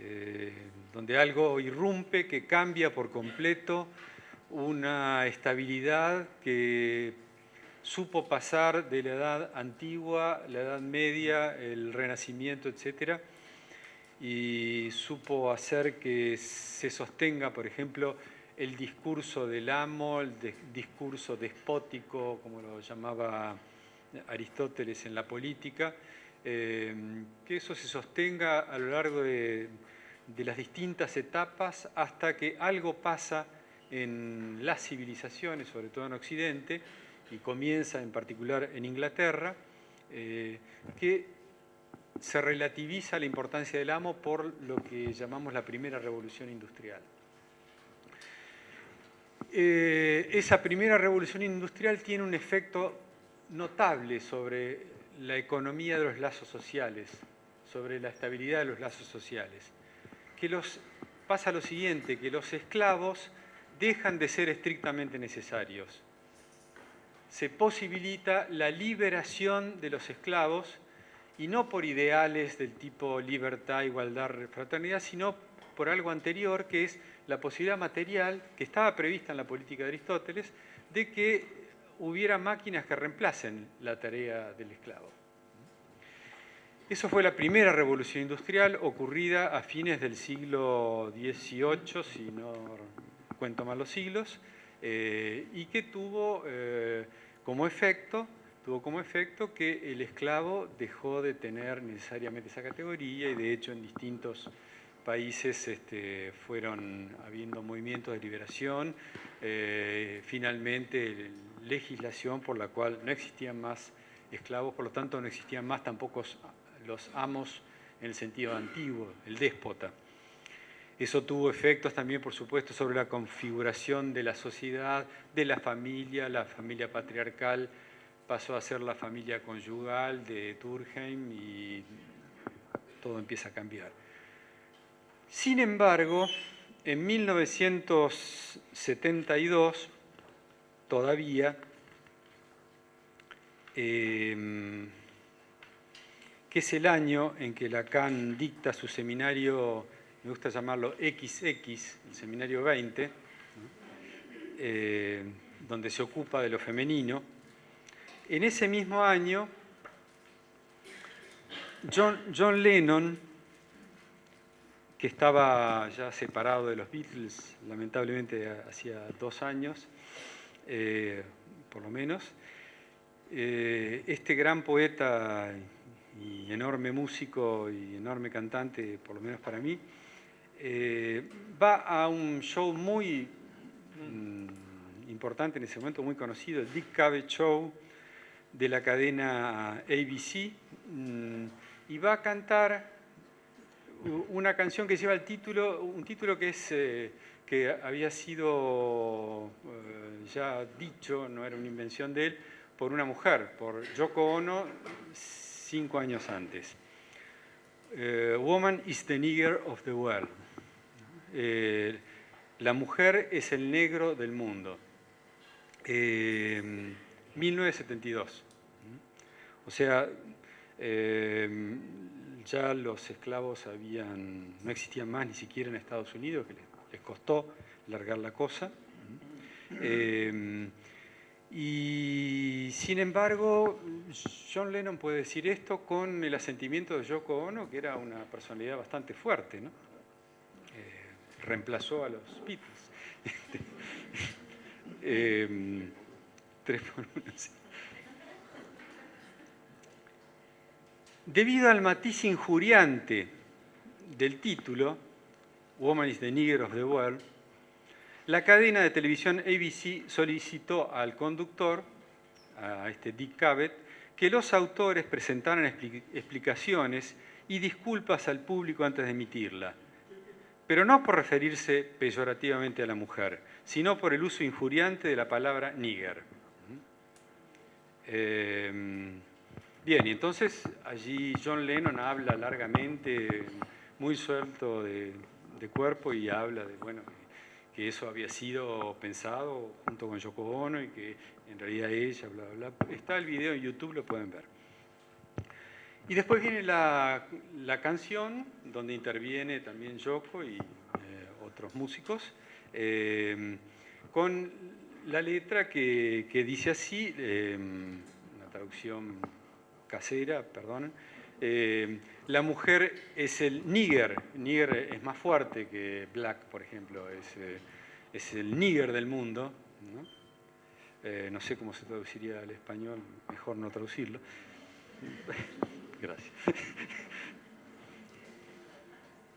eh, donde algo irrumpe, que cambia por completo una estabilidad que supo pasar de la edad antigua, la edad media, el renacimiento, etc. Y supo hacer que se sostenga, por ejemplo, el discurso del amo, el discurso despótico, como lo llamaba Aristóteles en la política, eh, que eso se sostenga a lo largo de, las distintas etapas hasta que algo pasa en las civilizaciones, sobre todo en Occidente, y comienza en particular en Inglaterra, eh, que se relativiza la importancia del amo por lo que llamamos la primera revolución industrial. Eh, esa primera revolución industrial tiene un efecto notable sobre la economía de los lazos sociales, sobre la estabilidad de los lazos sociales. Que los, pasa lo siguiente, que los esclavos dejan de ser estrictamente necesarios. Se posibilita la liberación de los esclavos y no por ideales del tipo libertad, igualdad, fraternidad, sino por algo anterior que es la posibilidad material que estaba prevista en la política de Aristóteles de que hubiera máquinas que reemplacen la tarea del esclavo. Eso fue la primera revolución industrial ocurrida a fines del siglo XVIII, si no cuento mal los siglos, eh, y que tuvo, eh, como efecto, tuvo como efecto que el esclavo dejó de tener necesariamente esa categoría y de hecho en distintos países este, fueron habiendo movimientos de liberación. Eh, finalmente, legislación por la cual no existían más esclavos, por lo tanto no existían más tampoco los amos en el sentido antiguo, el déspota. Eso tuvo efectos también, por supuesto, sobre la configuración de la sociedad, de la familia, la familia patriarcal pasó a ser la familia conyugal de Turkheim y todo empieza a cambiar. Sin embargo, en 1972, todavía, em, que es el año en que Lacan dicta su seminario, me gusta llamarlo XX, el seminario 20, eh, donde se ocupa de lo femenino. En ese mismo año, John, John Lennon, que estaba ya separado de los Beatles, lamentablemente hacía dos años, eh, por lo menos. Eh, este gran poeta y enorme músico y enorme cantante, por lo menos para mí, eh, va a un show muy mm, importante en ese momento, muy conocido, el Dick Cavett Show de la cadena ABC, mm, y va a cantar una canción que lleva el título, un título que es que había sido eh, ya dicho, no era una invención de él, por una mujer, por Yoko Ono, cinco años antes. Eh, Woman is the nigger of the world. Eh, la mujer es el negro del mundo. 1972. O sea, ya los esclavos habían, no existían más ni siquiera en Estados Unidos, que les costó largar la cosa. Eh, y sin embargo, John Lennon puede decir esto con el asentimiento de Yoko Ono, que era una personalidad bastante fuerte, ¿no? Eh, reemplazó a los Beatles. Em, tres por uno, Debido al matiz injuriante del título, Woman is the Nigger of the World, la cadena de televisión ABC solicitó al conductor, a este Dick Cavett, que los autores presentaran explicaciones y disculpas al público antes de emitirla, pero no por referirse peyorativamente a la mujer, sino por el uso injuriante de la palabra nigger. Eh, bien, y entonces allí John Lennon habla largamente, muy suelto de, cuerpo y habla de, bueno, que eso había sido pensado junto con Yoko Ono y que en realidad ella, bla, bla, bla. Está el video en YouTube, lo pueden ver. Y después viene la, canción, donde interviene también Yoko y eh, otros músicos, eh, con la letra que, dice así, eh, una traducción casera, perdón, la mujer es el nigger, nigger es más fuerte que black, por ejemplo, es, es el nigger del mundo, ¿no? no sé cómo se traduciría al español, mejor no traducirlo. Gracias.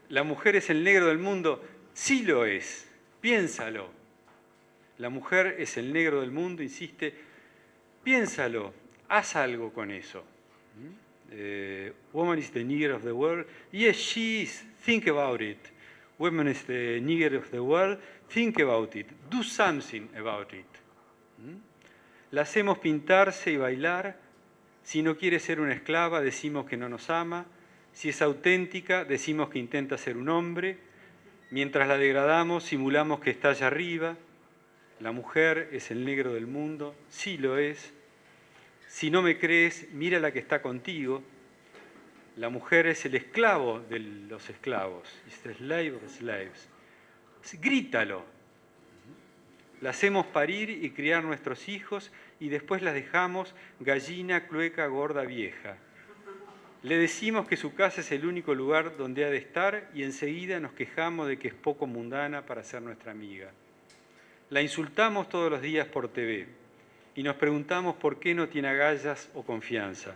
La mujer es el negro del mundo, sí lo es, piénsalo. La mujer es el negro del mundo, insiste, piénsalo, haz algo con eso. Eh, woman is the nigger of the world. Yes, she is. Think about it. Woman is the nigger of the world. Think about it. Do something about it. La hacemos pintarse y bailar si no quiere ser una esclava, decimos que no nos ama. Si es auténtica, decimos que intenta ser un hombre. Mientras la degradamos, simulamos que está allá arriba. La mujer es el negro del mundo, sí lo es. Si no me crees, mira la que está contigo. La mujer es el esclavo de los esclavos. It's the slave of slaves. Grítalo. La hacemos parir y criar nuestros hijos y después las dejamos gallina, clueca, gorda, vieja. Le decimos que su casa es el único lugar donde ha de estar y enseguida nos quejamos de que es poco mundana para ser nuestra amiga. La insultamos todos los días por TV y nos preguntamos por qué no tiene agallas o confianza.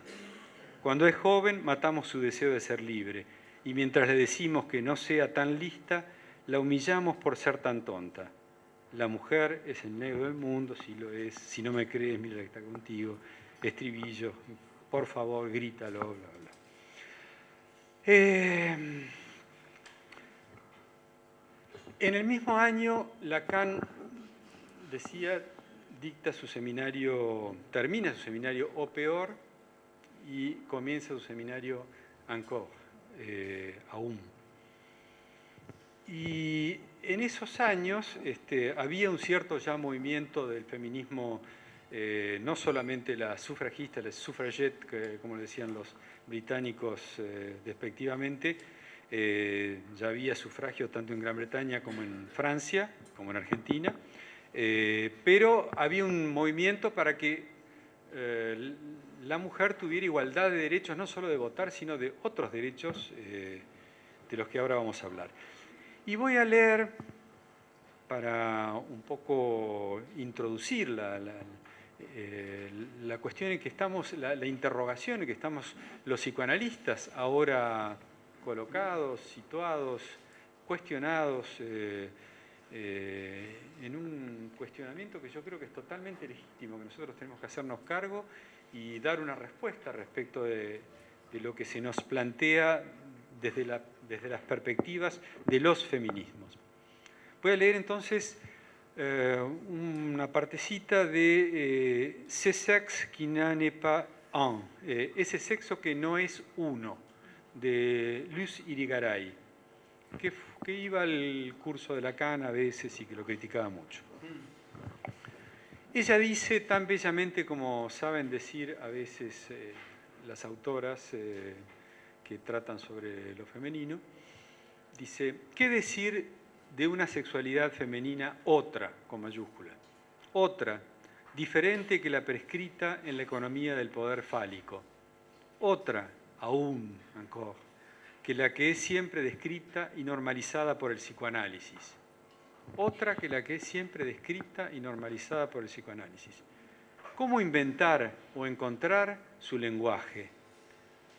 Cuando es joven matamos su deseo de ser libre y mientras le decimos que no sea tan lista, la humillamos por ser tan tonta. La mujer es el negro del mundo, si lo es. Si no me crees, mira que está contigo. Estribillo, por favor, grítalo, bla, bla. Eh, en el mismo año, Lacan decía, dicta su seminario, termina su seminario O Peor y comienza su seminario Encore, eh, aún. Y en esos años este, había un cierto ya movimiento del feminismo, eh, no solamente la sufragista, la suffragette, como decían los británicos eh, despectivamente, eh, ya había sufragio tanto en Gran Bretaña como en Francia, como en Argentina, pero había un movimiento para que la mujer tuviera igualdad de derechos, no solo de votar, sino de otros derechos de los que ahora vamos a hablar. Y voy a leer, para un poco introducir la, eh, cuestión en que estamos, la, interrogación en que estamos los psicoanalistas ahora colocados, situados, cuestionados eh, eh, en un cuestionamiento que yo creo que es totalmente legítimo, que nosotros tenemos que hacernos cargo y dar una respuesta respecto de, lo que se nos plantea desde la desde las perspectivas de los feminismos. Voy a leer entonces eh, una partecita de eh, Ce sexe qui n'est pas un, eh, ese sexo que no es uno, de Luz Irigaray, que, iba al curso de Lacan a veces y que lo criticaba mucho. Ella dice tan bellamente como saben decir a veces las autoras, que tratan sobre lo femenino, dice, ¿qué decir de una sexualidad femenina otra, con mayúscula? Otra, diferente que la prescrita en la economía del poder fálico. Otra, aún, encore, que la que es siempre descrita y normalizada por el psicoanálisis. Otra que la que es siempre descrita y normalizada por el psicoanálisis. ¿Cómo inventar o encontrar su lenguaje?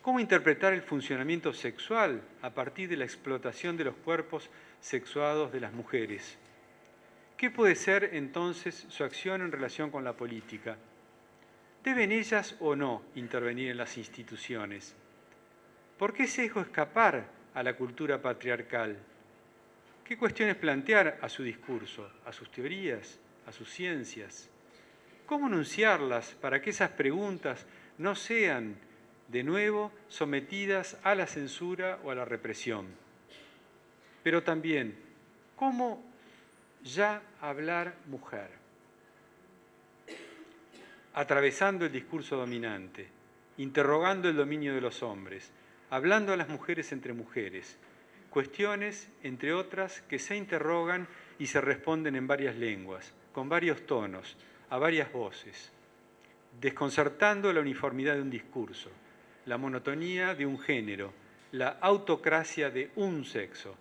¿Cómo interpretar el funcionamiento sexual a partir de la explotación de los cuerpos sexuados de las mujeres? ¿Qué puede ser entonces su acción en relación con la política? ¿Deben ellas o no intervenir en las instituciones? ¿Por qué se dejó escapar a la cultura patriarcal? ¿Qué cuestiones plantear a su discurso, a sus teorías, a sus ciencias? ¿Cómo anunciarlas para que esas preguntas no sean, de nuevo, sometidas a la censura o a la represión? Pero también, ¿cómo ya hablar mujer? Atravesando el discurso dominante, interrogando el dominio de los hombres, hablando a las mujeres entre mujeres, cuestiones, entre otras, que se interrogan y se responden en varias lenguas, con varios tonos, a varias voces, desconcertando la uniformidad de un discurso, la monotonía de un género, la autocracia de un sexo,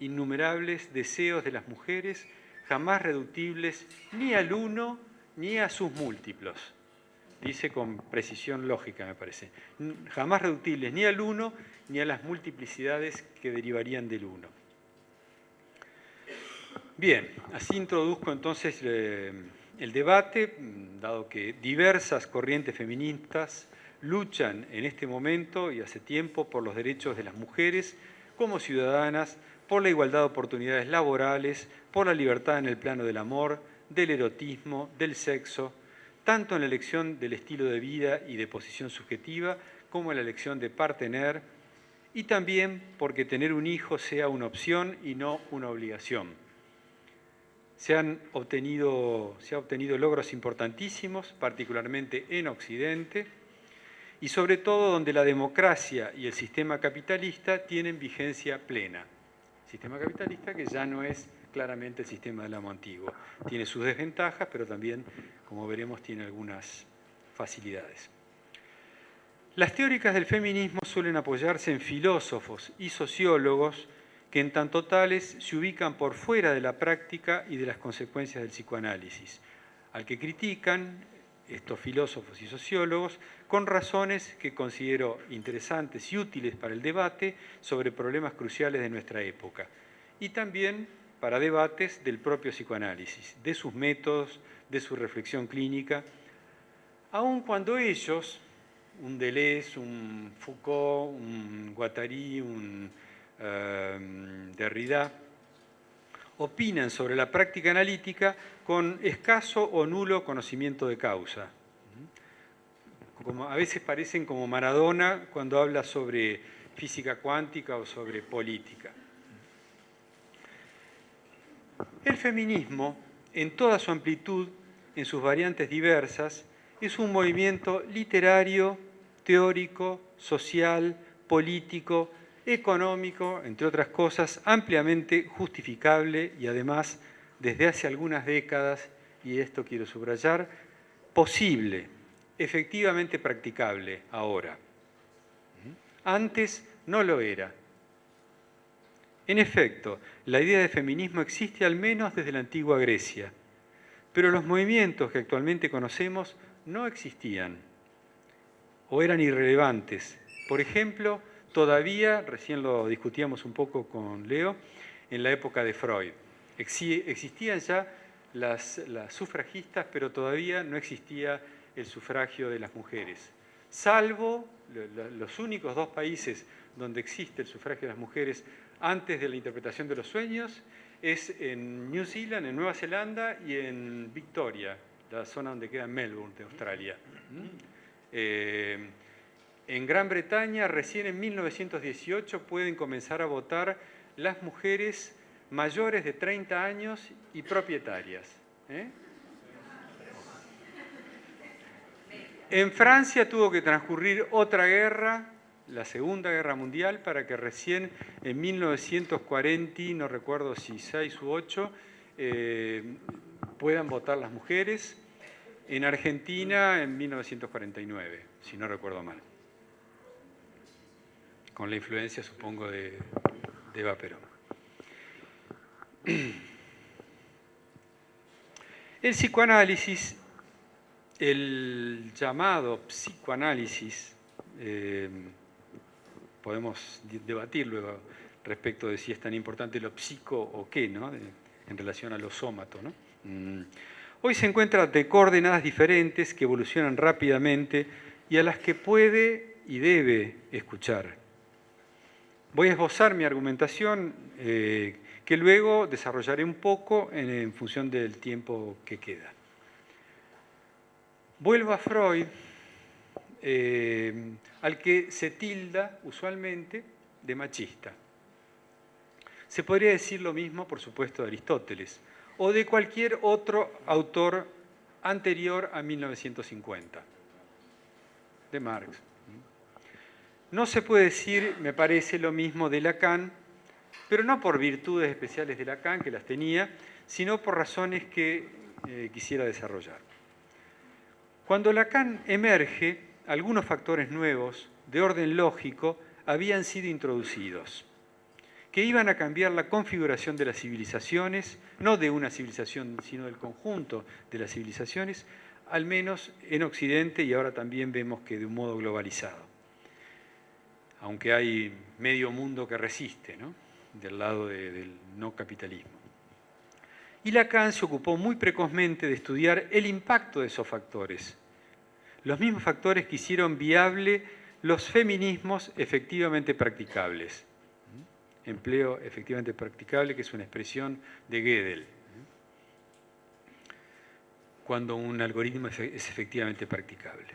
innumerables deseos de las mujeres jamás reductibles ni al uno ni a sus múltiplos dice con precisión lógica, me parece. Jamás reductibles ni al uno ni a las multiplicidades que derivarían del uno. Bien, así introduzco entonces eh, el debate, dado que diversas corrientes feministas luchan en este momento y hace tiempo por los derechos de las mujeres como ciudadanas, por la igualdad de oportunidades laborales, por la libertad en el plano del amor, del erotismo, del sexo, tanto en la elección del estilo de vida y de posición subjetiva, como en la elección de partener, y también porque tener un hijo sea una opción y no una obligación. Se han obtenido, se han obtenido logros importantísimos, particularmente en Occidente, y sobre todo donde la democracia y el sistema capitalista tienen vigencia plena. Sistema capitalista que ya no es claramente el sistema del amo antiguo. Tiene sus desventajas, pero también, como veremos, tiene algunas facilidades. Las teóricas del feminismo suelen apoyarse en filósofos y sociólogos que en tanto tales se ubican por fuera de la práctica y de las consecuencias del psicoanálisis, al que critican estos filósofos y sociólogos con razones que considero interesantes y útiles para el debate sobre problemas cruciales de nuestra época, y también para debates del propio psicoanálisis, de sus métodos, de su reflexión clínica, aun cuando ellos, un Deleuze, un Foucault, un Guattari, un eh, Derrida, opinan sobre la práctica analítica con escaso o nulo conocimiento de causa. Como a veces parecen como Maradona cuando habla sobre física cuántica o sobre política. El feminismo, en toda su amplitud, en sus variantes diversas, es un movimiento literario, teórico, social, político, económico, entre otras cosas, ampliamente justificable y además, desde hace algunas décadas, y esto quiero subrayar, posible, efectivamente practicable ahora. Antes no lo era. En efecto, la idea de feminismo existe al menos desde la antigua Grecia, pero los movimientos que actualmente conocemos no existían o eran irrelevantes. Por ejemplo, todavía, recién lo discutíamos un poco con Leo, en la época de Freud. Existían ya las, sufragistas, pero todavía no existía el sufragio de las mujeres. Salvo los únicos dos países donde existe el sufragio de las mujeres antes de la interpretación de los sueños es en New Zealand, en Nueva Zelanda y en Victoria, la zona donde queda Melbourne de Australia. Eh, en Gran Bretaña, recién en 1918, pueden comenzar a votar las mujeres mayores de 30 años y propietarias. ¿eh? En Francia tuvo que transcurrir otra guerra la Segunda Guerra Mundial para que recién en 1940, no recuerdo si 6 u 8, eh, puedan votar las mujeres. En Argentina en 1949, si no recuerdo mal. con la influencia, supongo, de, de Eva Perón. El psicoanálisis, el llamado psicoanálisis, eh, podemos debatir luego respecto de si es tan importante lo psico o qué, ¿no? en relación a lo sómato. ¿no? Mm. Hoy se encuentra de coordenadas diferentes que evolucionan rápidamente y a las que puede y debe escuchar. Voy a esbozar mi argumentación eh, que luego desarrollaré un poco en, función del tiempo que queda. Vuelvo a Freud, eh, al que se tilda usualmente de machista. Se podría decir lo mismo, por supuesto, de Aristóteles o de cualquier otro autor anterior a 1950, de Marx. No se puede decir, me parece, lo mismo de Lacan, pero no por virtudes especiales de Lacan, que las tenía, sino por razones que eh, quisiera desarrollar. Cuando Lacan emerge, algunos factores nuevos de orden lógico habían sido introducidos que iban a cambiar la configuración de las civilizaciones, no de una civilización, sino del conjunto de las civilizaciones, al menos en Occidente y ahora también vemos que de un modo globalizado. Aunque hay medio mundo que resiste, ¿no? del lado del no capitalismo. Y Lacan se ocupó muy precozmente de estudiar el impacto de esos factores, los mismos factores que hicieron viable los feminismos efectivamente practicables empleo efectivamente practicable, que es una expresión de Gödel, cuando un algoritmo es efectivamente practicable.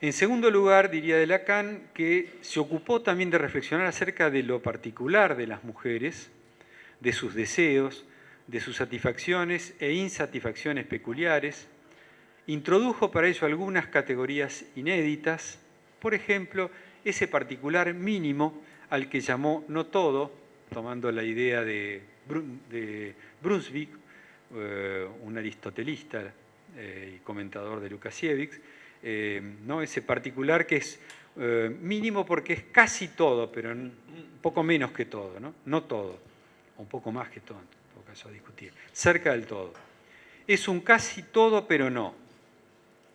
En segundo lugar, diría de Lacan que se ocupó también de reflexionar acerca de lo particular de las mujeres, de sus deseos, de sus satisfacciones e insatisfacciones peculiares, introdujo para ello algunas categorías inéditas, por ejemplo, ese particular mínimo al que llamó no todo, tomando la idea de, Brunswick, eh, un aristotelista eh, y comentador de Lukasiewicz, eh, ¿no? ese particular que es mínimo porque es casi todo, pero un poco menos que todo, no, no todo, un poco más que todo, en todo caso a discutir, cerca del todo. Es un casi todo, pero no,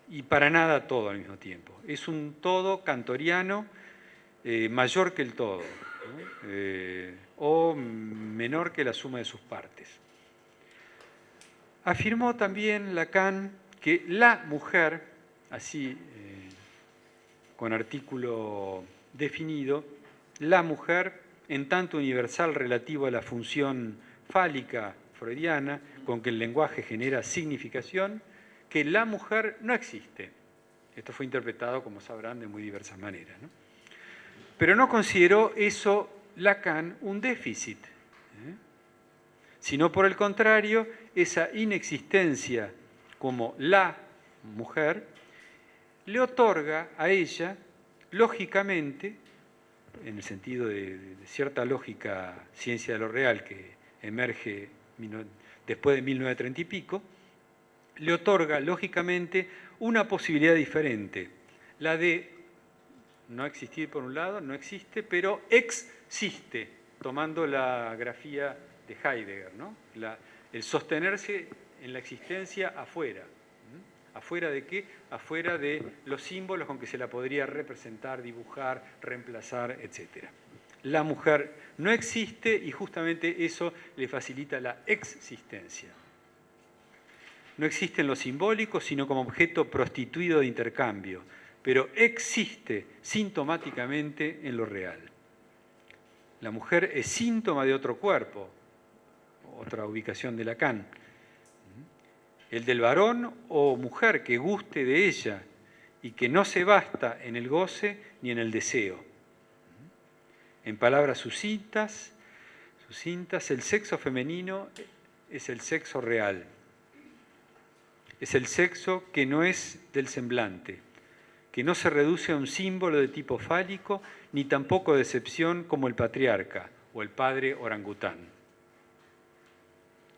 y para nada todo al mismo tiempo. Es un todo cantoriano eh, mayor que el todo, eh, o menor que la suma de sus partes. Afirmó también Lacan que la mujer, así eh, con artículo definido, la mujer, en tanto universal relativo a la función fálica freudiana, con que el lenguaje genera significación, que la mujer no existe. Esto fue interpretado, como sabrán, de muy diversas maneras. Pero no consideró eso Lacan un déficit, ¿eh? sino por el contrario, esa inexistencia como la mujer le otorga a ella, lógicamente, en el sentido de, cierta lógica ciencia de lo real que emerge después de 1930 y pico, le otorga, lógicamente, una posibilidad diferente, la de no existir por un lado, no existe, pero existe, tomando la grafía de Heidegger, ¿no? el sostenerse en la existencia afuera. ¿Afuera de qué? Afuera de los símbolos con que se la podría representar, dibujar, reemplazar, etc. La mujer no existe y justamente eso le facilita la existencia. No existe en lo simbólico, sino como objeto prostituido de intercambio, pero existe sintomáticamente en lo real. La mujer es síntoma de otro cuerpo, otra ubicación de Lacan. El del varón o mujer que guste de ella y que no se basta en el goce ni en el deseo. En palabras sucintas, sucintas el sexo femenino es el sexo real. Es el sexo que no es del semblante, que no se reduce a un símbolo de tipo fálico, ni tampoco de excepción como el patriarca o el padre orangután.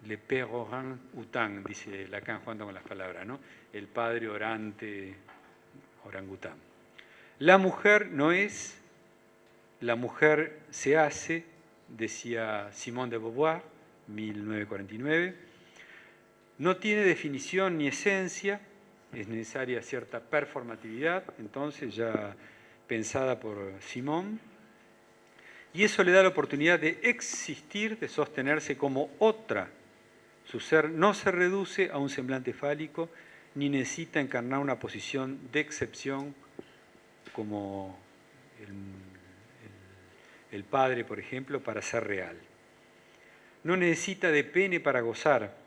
Le père orang-outang, dice Lacan jugando con las palabras, ¿no? El padre orante orangután. La mujer no es la mujer se hace, decía Simone de Beauvoir, 1949, no tiene definición ni esencia, es necesaria cierta performatividad, entonces ya pensada por Simón, y eso le da la oportunidad de existir, de sostenerse como otra. Su ser no se reduce a un semblante fálico, ni necesita encarnar una posición de excepción como el, padre, por ejemplo, para ser real. No necesita de pene para gozar,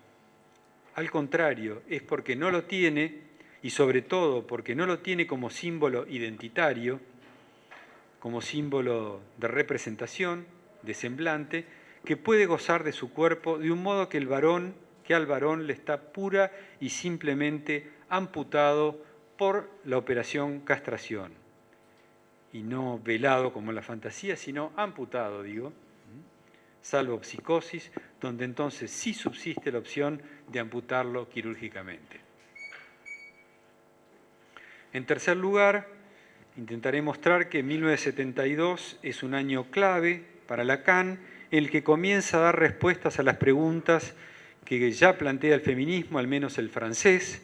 al contrario, es porque no lo tiene y sobre todo porque no lo tiene como símbolo identitario, como símbolo de representación, de semblante, que puede gozar de su cuerpo de un modo que el varón, que al varón le está pura y simplemente amputado por la operación castración. Y no velado como en la fantasía, sino amputado, digo, salvo psicosis, donde entonces sí subsiste la opción de amputarlo quirúrgicamente. En tercer lugar, Intentaré mostrar que 1972 es un año clave para Lacan, el que comienza a dar respuestas a las preguntas que ya plantea el feminismo, al menos el francés,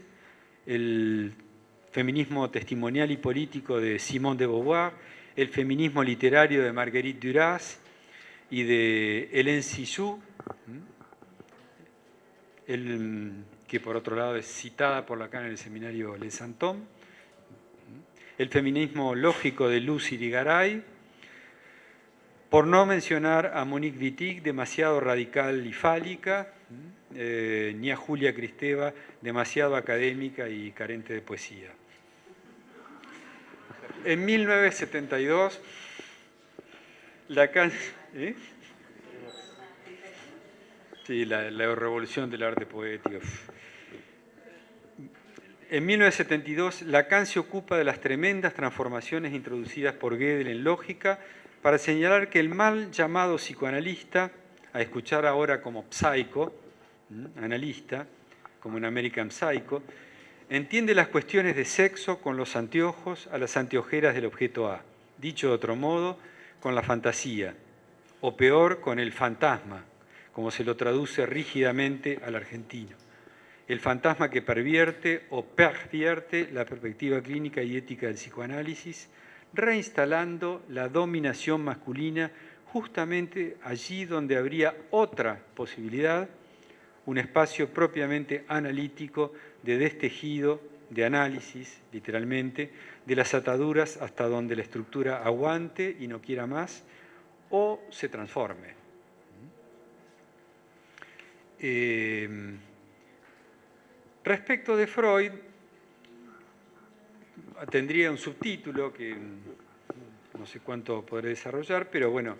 el feminismo testimonial y político de Simone de Beauvoir, el feminismo literario de Marguerite Duras y de Hélène Cixous, que por otro lado es citada por Lacan en el seminario Les Santom, el feminismo lógico de Lucy Ligaray, por no mencionar a Monique Wittig, demasiado radical y fálica, eh, ni a Julia Cristeva, demasiado académica y carente de poesía. En 1972, Lacan... ¿eh? Sí, la, la revolución del arte poético. En 1972, Lacan se ocupa de las tremendas transformaciones introducidas por Gödel en lógica para señalar que el mal llamado psicoanalista, a escuchar ahora como psycho, analista, como en American Psycho, entiende las cuestiones de sexo con los anteojos a las anteojeras del objeto A, dicho de otro modo, con la fantasía, o peor, con el fantasma, como se lo traduce rígidamente al argentino. El fantasma que pervierte o pervierte la perspectiva clínica y ética del psicoanálisis, reinstalando la dominación masculina justamente allí donde habría otra posibilidad, un espacio propiamente analítico de destejido, de análisis, literalmente, de las ataduras hasta donde la estructura aguante y no quiera más, o se transforme. Eh, Respecto de Freud, tendría un subtítulo que no sé cuánto podré desarrollar, pero bueno,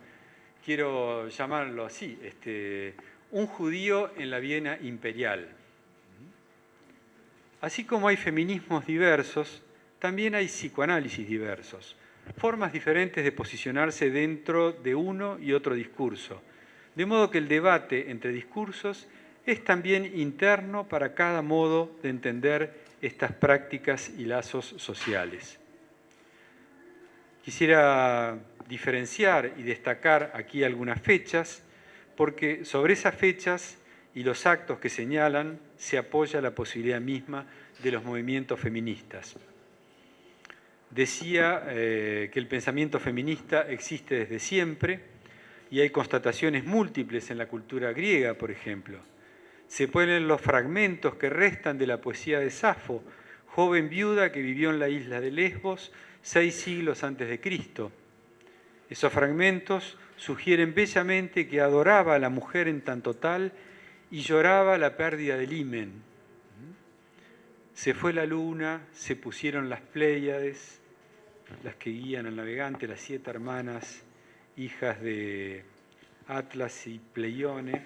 quiero llamarlo así, este, un judío en la Viena imperial. Así como hay feminismos diversos, también hay psicoanálisis diversos, formas diferentes de posicionarse dentro de uno y otro discurso, de modo que el debate entre discursos es también interno para cada modo de entender estas prácticas y lazos sociales. Quisiera diferenciar y destacar aquí algunas fechas, porque sobre esas fechas y los actos que señalan se apoya la posibilidad misma de los movimientos feministas. Decía eh, que el pensamiento feminista existe desde siempre y hay constataciones múltiples en la cultura griega, por ejemplo se ponen los fragmentos que restan de la poesía de Safo, joven viuda que vivió en la isla de Lesbos seis siglos antes de Cristo. Esos fragmentos sugieren bellamente que adoraba a la mujer en tanto tal y lloraba la pérdida del himen. Se fue la luna, se pusieron las Pléyades, las que guían al navegante, las siete hermanas, hijas de Atlas y Pleione,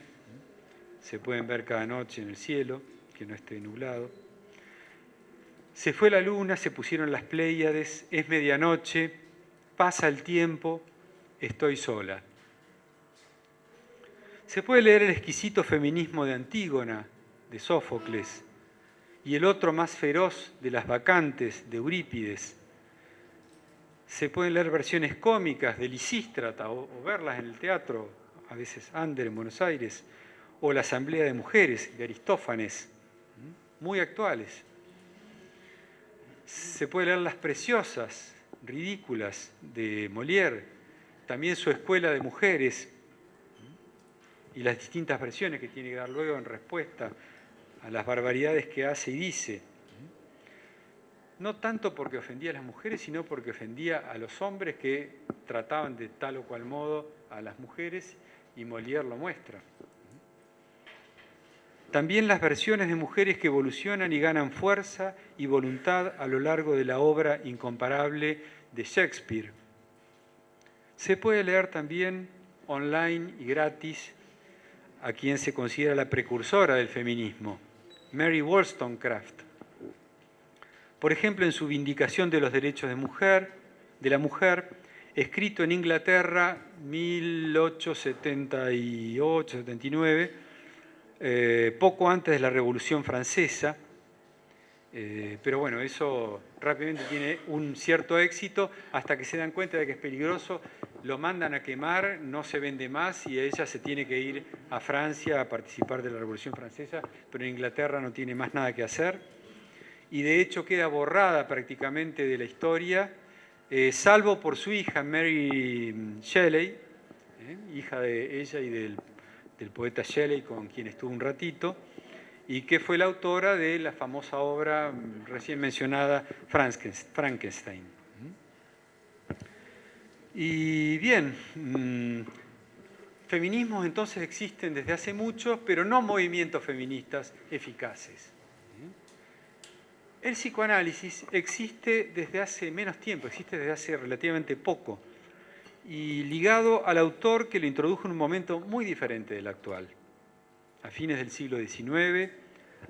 se pueden ver cada noche en el cielo, que no esté nublado. Se fue la luna, se pusieron las Pléyades, es medianoche, pasa el tiempo, estoy sola. Se puede leer el exquisito feminismo de Antígona, de Sófocles, y el otro más feroz de las vacantes, de Eurípides. Se pueden leer versiones cómicas de Lisístrata o, o verlas en el teatro, a veces Ander en Buenos Aires, o la Asamblea de Mujeres de Aristófanes, muy actuales. Se puede leer Las Preciosas, ridículas, de Molière, también su Escuela de Mujeres, y las distintas versiones que tiene que dar luego en respuesta a las barbaridades que hace y dice. No tanto porque ofendía a las mujeres, sino porque ofendía a los hombres que trataban de tal o cual modo a las mujeres, y Molière lo muestra. También las versiones de mujeres que evolucionan y ganan fuerza y voluntad a lo largo de la obra incomparable de Shakespeare. Se puede leer también online y gratis a quien se considera la precursora del feminismo, Mary Wollstonecraft. Por ejemplo, en su Vindicación de los Derechos de, mujer, de la Mujer, escrito en Inglaterra 1878-79, eh, poco antes de la Revolución Francesa, eh, pero bueno, eso rápidamente tiene un cierto éxito hasta que se dan cuenta de que es peligroso, lo mandan a quemar, no se vende más y ella se tiene que ir a Francia a participar de la Revolución Francesa, pero en Inglaterra no tiene más nada que hacer. Y de hecho queda borrada prácticamente de la historia, eh, salvo por su hija Mary Shelley, eh, hija de ella y del, poeta Shelley con quien estuvo un ratito, y que fue la autora de la famosa obra recién mencionada Frankenstein. Y bien, mm, feminismos entonces existen desde hace mucho, pero no movimientos feministas eficaces. El psicoanálisis existe desde hace menos tiempo, existe desde hace relativamente poco, y ligado al autor que lo introdujo en un momento muy diferente del actual a fines del siglo XIX,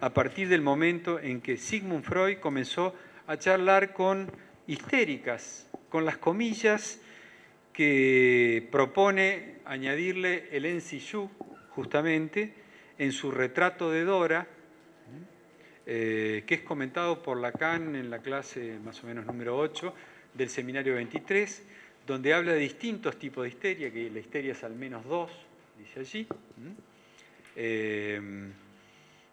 a partir del momento en que Sigmund Freud comenzó a charlar con histéricas, con las comillas que propone añadirle el Ensiyu, justamente, en su retrato de Dora, eh, que es comentado por Lacan en la clase más o menos número 8 del seminario 23, donde habla de distintos tipos de histeria, que la histeria es al menos dos, dice allí. Em,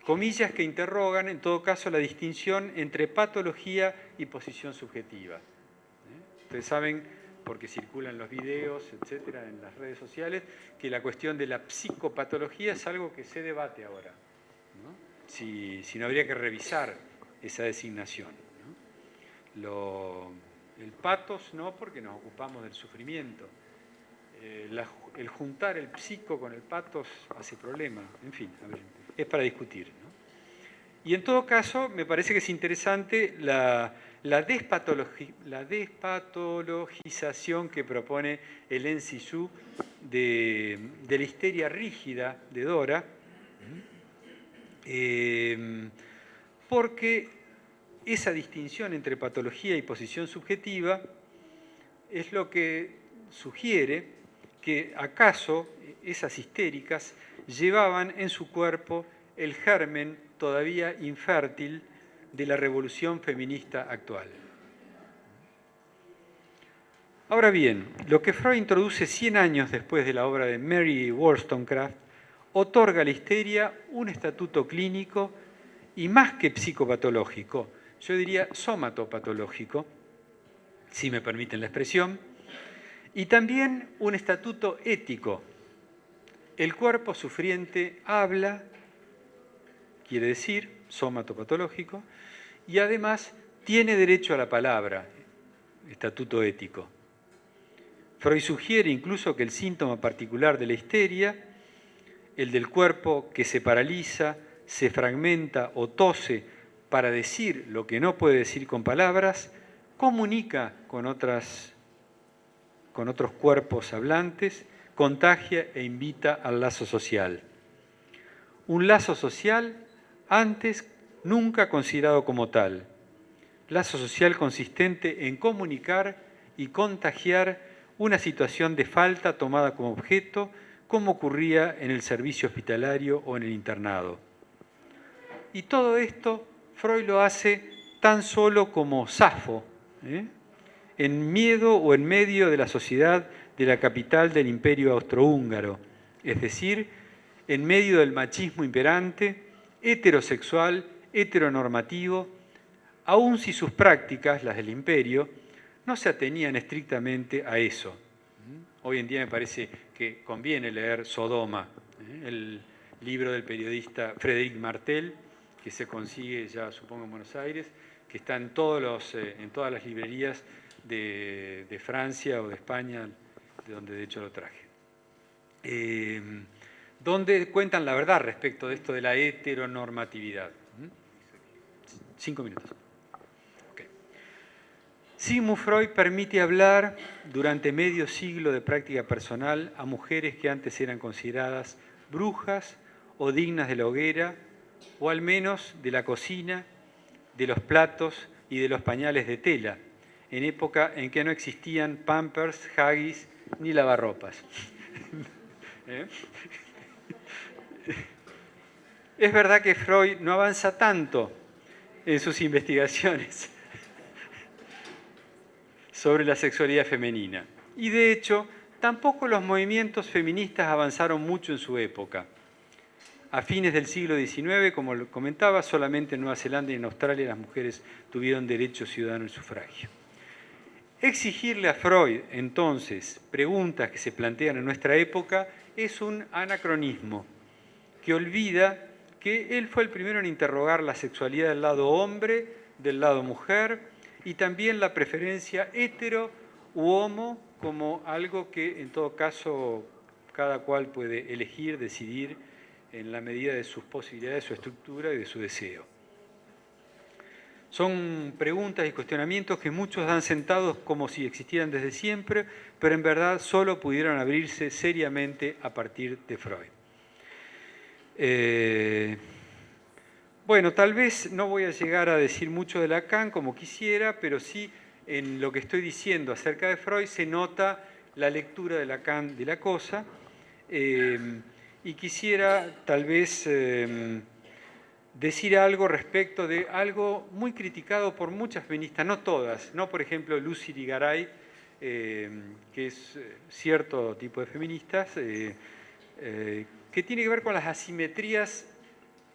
comillas que interrogan, en todo caso, la distinción entre patología y posición subjetiva. ¿eh? Ustedes saben, porque circulan los videos, etcétera, en las redes sociales, que la cuestión de la psicopatología es algo que se debate ahora. Si, no habría que revisar esa designación. el patos no, porque nos ocupamos del sufrimiento. Eh, el juntar el psico con el patos hace problema. En fin, es para discutir. Y en todo caso, me parece que es interesante la, la, despatologización que propone el Ensisu de, de, la histeria rígida de Dora, eh, porque esa distinción entre patología y posición subjetiva es lo que sugiere que acaso esas histéricas llevaban en su cuerpo el germen todavía infértil de la revolución feminista actual. Ahora bien, lo que Freud introduce 100 años después de la obra de Mary Wollstonecraft otorga a la histeria un estatuto clínico y más que psicopatológico, yo diría somatopatológico, si me permiten la expresión, y también un estatuto ético. El cuerpo sufriente habla, quiere decir, somatopatológico, y además tiene derecho a la palabra, estatuto ético. Freud sugiere incluso que el síntoma particular de la histeria, el del cuerpo que se paraliza, se fragmenta o tose para decir lo que no puede decir con palabras, comunica con otras con otros cuerpos hablantes, contagia e invita al lazo social. Un lazo social antes nunca considerado como tal. Lazo social consistente en comunicar y contagiar una situación de falta tomada como objeto, como ocurría en el servicio hospitalario o en el internado. Y todo esto Freud lo hace tan solo como Safo, ¿eh? en miedo o en medio de la sociedad de la capital del imperio austrohúngaro, es decir, en medio del machismo imperante, heterosexual, heteronormativo, aun si sus prácticas, las del imperio, no se atenían estrictamente a eso. Hoy en día me parece que conviene leer Sodoma, ¿eh? el libro del periodista Frédéric Martel, que se consigue ya supongo en Buenos Aires, que está en, todos los, eh, en todas las librerías de, Francia o de España, de donde de hecho lo traje. Eh, donde cuentan la verdad respecto de esto de la heteronormatividad. Cinco minutos. Sigmund Freud permite hablar durante medio siglo de práctica personal a mujeres que antes eran consideradas brujas o dignas de la hoguera, o al menos de la cocina, de los platos y de los pañales de tela, en época en que no existían pampers, haggis ni lavarropas. ¿Eh? Es verdad que Freud no avanza tanto en sus investigaciones sobre la sexualidad femenina. Y de hecho, tampoco los movimientos feministas avanzaron mucho en su época. A fines del siglo XIX, como comentaba, solamente en Nueva Zelanda y en Australia las mujeres tuvieron derecho ciudadano al sufragio. Exigirle a Freud, entonces, preguntas que se plantean en nuestra época es un anacronismo que olvida que él fue el primero en interrogar la sexualidad del lado hombre, del lado mujer, y también la preferencia hetero u homo como algo que en todo caso cada cual puede elegir, decidir en la medida de sus posibilidades, de su estructura y de su deseo. Son preguntas y cuestionamientos que muchos dan sentados como si existieran desde siempre, pero en verdad solo pudieron abrirse seriamente a partir de Freud. Eh, bueno, tal vez no voy a llegar a decir mucho de Lacan como quisiera, pero sí en lo que estoy diciendo acerca de Freud se nota la lectura de Lacan de la cosa. Em, y quisiera tal vez em, decir algo respecto de algo muy criticado por muchas feministas, no todas, no por ejemplo Lucy Ligaray, em, que es eh, cierto tipo de feministas, eh, eh, que tiene que ver con las asimetrías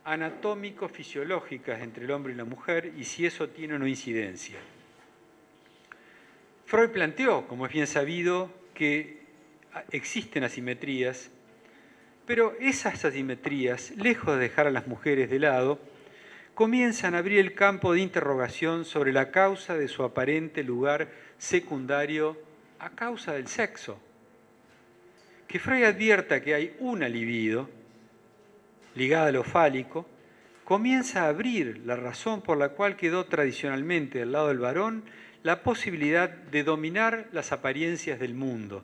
anatómico-fisiológicas entre el hombre y la mujer y si eso tiene no incidencia. Freud planteó, como es bien sabido, que existen asimetrías, pero esas asimetrías, lejos de dejar a las mujeres de lado, comienzan a abrir el campo de interrogación sobre la causa de su aparente lugar secundario a causa del sexo. Que Freud advierta que hay una libido, ligada a lo fálico, comienza a abrir la razón por la cual quedó tradicionalmente del lado del varón la posibilidad de dominar las apariencias del mundo,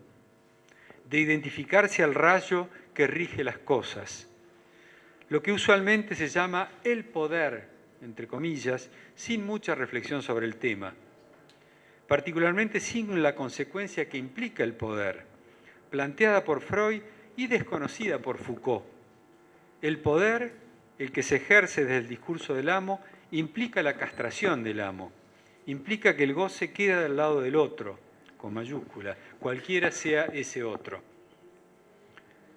de identificarse al rayo que rige las cosas, lo que usualmente se llama el poder, entre comillas, sin mucha reflexión sobre el tema, particularmente sin la consecuencia que implica el poder, planteada por Freud y desconocida por Foucault. El poder, el que se ejerce desde el discurso del amo, implica la castración del amo, implica que el goce queda del lado del otro, con mayúscula, cualquiera sea ese otro.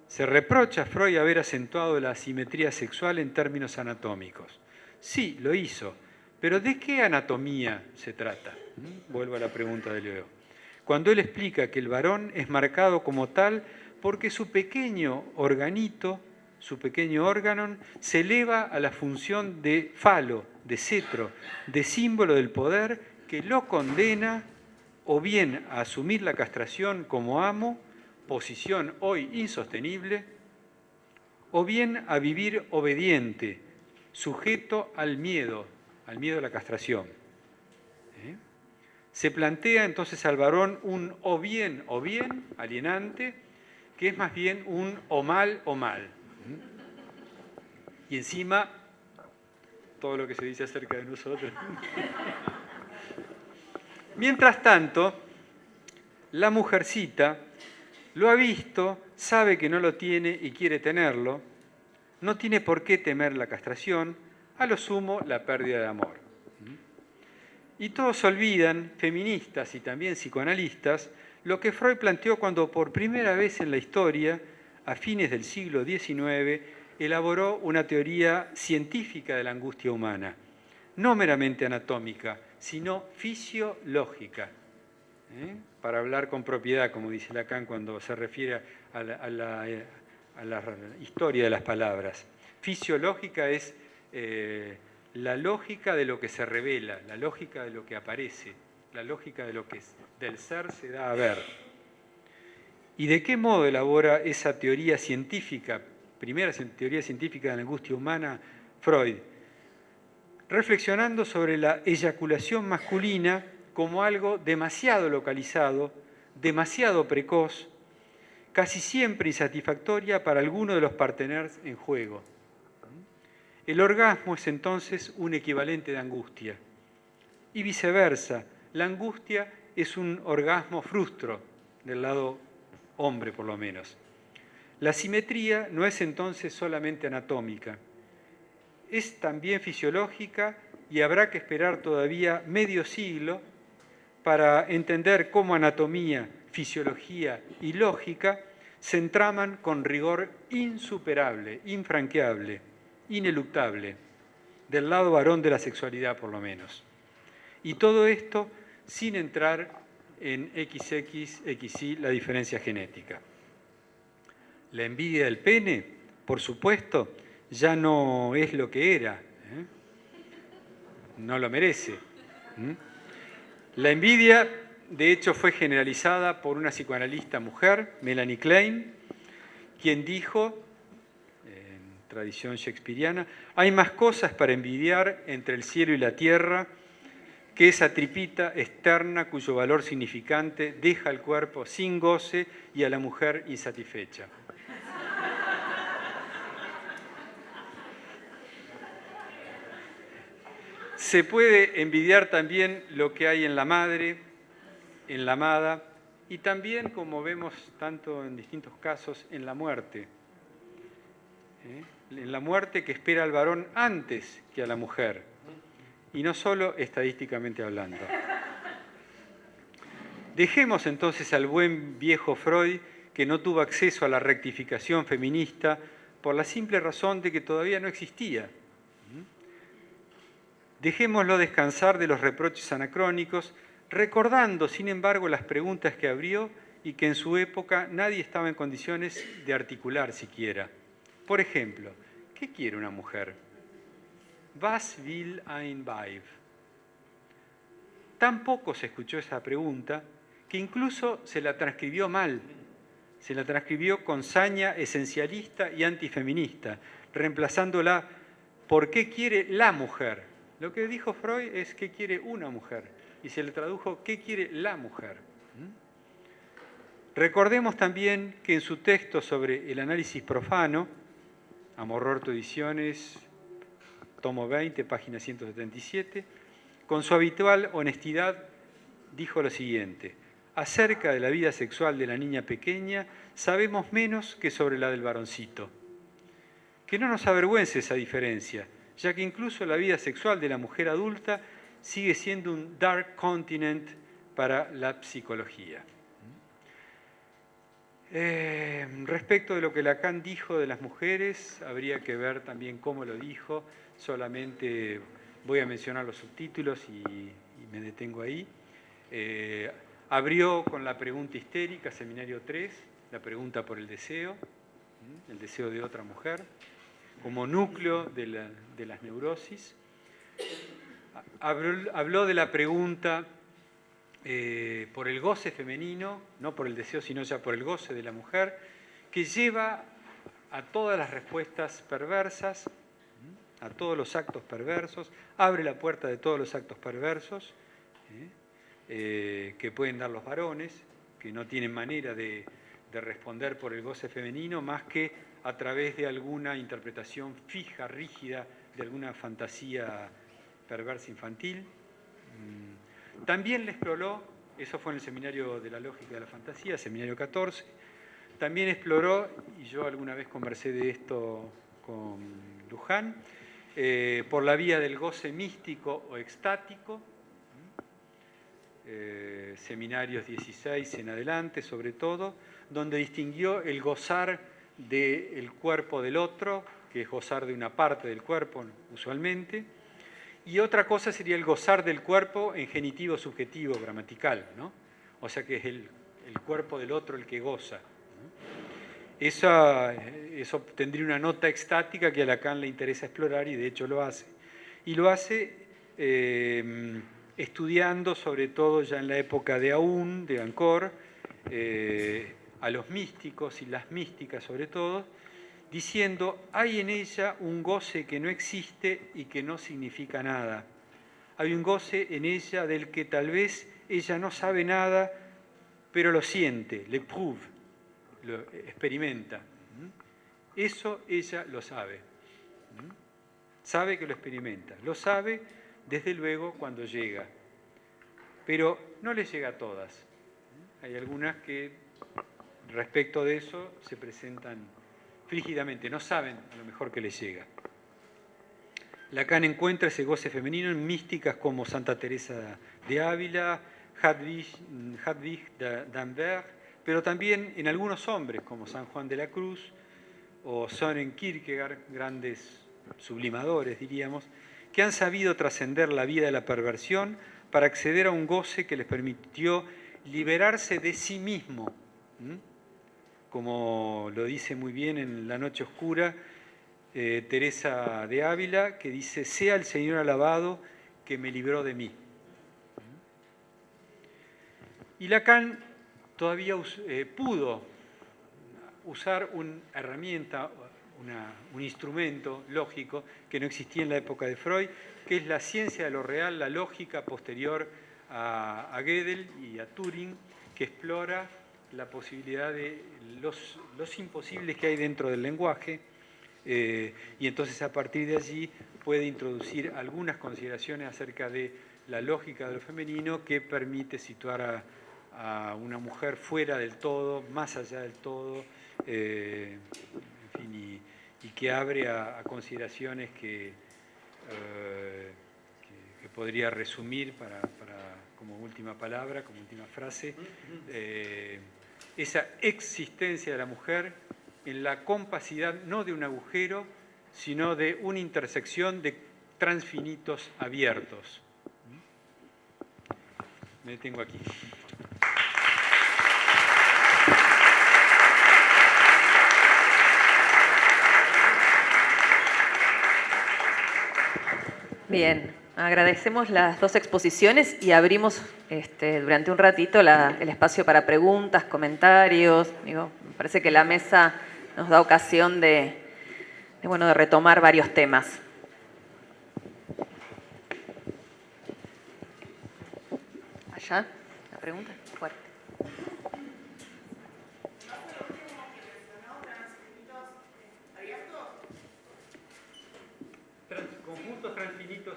Se reprocha a Freud haber acentuado la asimetría sexual en términos anatómicos. Sí, lo hizo, pero ¿de qué anatomía se trata? ¿Mm? Vuelvo a la pregunta de Leo. Cuando él explica que el varón es marcado como tal porque su pequeño organito su pequeño órgano, se eleva a la función de falo, de cetro, de símbolo del poder que lo condena o bien a asumir la castración como amo, posición hoy insostenible, o bien a vivir obediente, sujeto al miedo, al miedo a la castración. ¿Eh? Se plantea entonces al varón un o bien o bien alienante, que es más bien un o mal o mal. Y encima, todo lo que se dice acerca de nosotros. Mientras tanto, la mujercita lo ha visto, sabe que no lo tiene y quiere tenerlo, no tiene por qué temer la castración, a lo sumo la pérdida de amor. Y todos olvidan, feministas y también psicoanalistas, lo que Freud planteó cuando por primera vez en la historia, a fines del siglo XIX, elaboró una teoría científica de la angustia humana, no meramente anatómica, sino fisiológica. ¿eh? Para hablar con propiedad, como dice Lacan cuando se refiere a la, historia de las palabras. Fisiológica es eh, la lógica de lo que se revela, la lógica de lo que aparece, la lógica de lo que del ser se da a ver. ¿Y de qué modo elabora esa teoría científica, primera teoría científica de la angustia humana, Freud? Reflexionando sobre la eyaculación masculina como algo demasiado localizado, demasiado precoz, casi siempre insatisfactoria para alguno de los parteners en juego. El orgasmo es entonces un equivalente de angustia. Y viceversa, la angustia es un orgasmo frustro, del lado hombre por lo menos. La simetría no es entonces solamente anatómica, es también fisiológica y habrá que esperar todavía medio siglo para entender cómo anatomía, fisiología y lógica se entraman con rigor insuperable, infranqueable, ineluctable, del lado varón de la sexualidad por lo menos. Y todo esto sin entrar en XX, XY, la diferencia genética. La envidia del pene, por supuesto, ya no es lo que era. ¿eh? No lo merece. La envidia, de hecho, fue generalizada por una psicoanalista mujer, Melanie Klein, quien dijo, en tradición shakespeariana, hay más cosas para envidiar entre el cielo y la tierra que esa tripita externa cuyo valor significante deja al cuerpo sin goce y a la mujer insatisfecha. Se puede envidiar también lo que hay en la madre, en la amada, y también, como vemos tanto en distintos casos, en la muerte. ¿eh? En la muerte que espera al varón antes que a la mujer y no solo estadísticamente hablando. Dejemos entonces al buen viejo Freud que no tuvo acceso a la rectificación feminista por la simple razón de que todavía no existía. Dejémoslo descansar de los reproches anacrónicos, recordando, sin embargo, las preguntas que abrió y que en su época nadie estaba en condiciones de articular siquiera. Por ejemplo, ¿qué quiere una mujer? Was will ein Weib? Tampoco se escuchó esa pregunta, que incluso se la transcribió mal. Se la transcribió con saña esencialista y antifeminista, reemplazándola por qué quiere la mujer. Lo que dijo Freud es qué quiere una mujer y se le tradujo qué quiere la mujer. ¿Mm? Recordemos también que en su texto sobre el análisis profano, Amororto Ediciones, tomo 20, página 177, con su habitual honestidad dijo lo siguiente, acerca de la vida sexual de la niña pequeña sabemos menos que sobre la del varoncito. Que no nos avergüence esa diferencia, ya que incluso la vida sexual de la mujer adulta sigue siendo un dark continent para la psicología. Eh, respecto de lo que Lacan dijo de las mujeres, habría que ver también cómo lo dijo solamente voy a mencionar los subtítulos y, me detengo ahí. Eh, abrió con la pregunta histérica, seminario 3, la pregunta por el deseo, el deseo de otra mujer, como núcleo de, las neurosis. Habló, de la pregunta eh, por el goce femenino, no por el deseo, sino ya por el goce de la mujer, que lleva a todas las respuestas perversas a todos los actos perversos, abre la puerta de todos los actos perversos ¿eh? Eh, que pueden dar los varones, que no tienen manera de, responder por el goce femenino más que a través de alguna interpretación fija, rígida, de alguna fantasía perversa infantil. Mm. También le exploró, eso fue en el seminario de la lógica de la fantasía, seminario 14, también exploró, y yo alguna vez conversé de esto con Luján, eh, por la vía del goce místico o extático, eh, seminarios 16 en adelante, sobre todo, donde distinguió el gozar del cuerpo del otro, que es gozar de una parte del cuerpo usualmente, y otra cosa sería el gozar del cuerpo en genitivo subjetivo gramatical, ¿no? o sea que es el, cuerpo del otro el que goza. Eso, eso tendría una nota extática que a Lacan le interesa explorar y de hecho lo hace. Y lo hace eh, estudiando sobre todo ya en la época de Aún, de Ancor, eh, a los místicos y las místicas sobre todo, diciendo, hay en ella un goce que no existe y que no significa nada. Hay un goce en ella del que tal vez ella no sabe nada, pero lo siente, le prouve, lo experimenta. Eso ella lo sabe. Sabe que lo experimenta. Lo sabe, desde luego, cuando llega. Pero no le llega a todas. Hay algunas que, respecto de eso, se presentan frígidamente, no saben lo mejor que les llega. Lacan encuentra ese goce femenino en místicas como Santa Teresa de Ávila, Hadwig, Hadwig pero también en algunos hombres como San Juan de la Cruz o Soren Kierkegaard, grandes sublimadores diríamos, que han sabido trascender la vida de la perversión para acceder a un goce que les permitió liberarse de sí mismo como lo dice muy bien en La Noche Oscura eh, Teresa de Ávila, que dice, sea el Señor alabado que me libró de mí. Y Lacan todavía eh, pudo usar una herramienta, un instrumento lógico que no existía en la época de Freud, que es la ciencia de lo real, la lógica posterior a, Gödel y a Turing, que explora la posibilidad de los, los imposibles que hay dentro del lenguaje eh, y entonces a partir de allí puede introducir algunas consideraciones acerca de la lógica de lo femenino que permite situar a, una mujer fuera del todo, más allá del todo, eh, y, que abre a, consideraciones que, eh, que, podría resumir para, como última palabra, como última frase esa existencia de la mujer en la compacidad no de un agujero, sino de una intersección de transfinitos abiertos. Me detengo aquí. Bien, Agradecemos las dos exposiciones y abrimos este, durante un ratito el espacio para preguntas, comentarios. Me parece que la mesa nos da ocasión de, bueno, de retomar varios temas. Allá, la pregunta, fuerte. Conjuntos transfinitos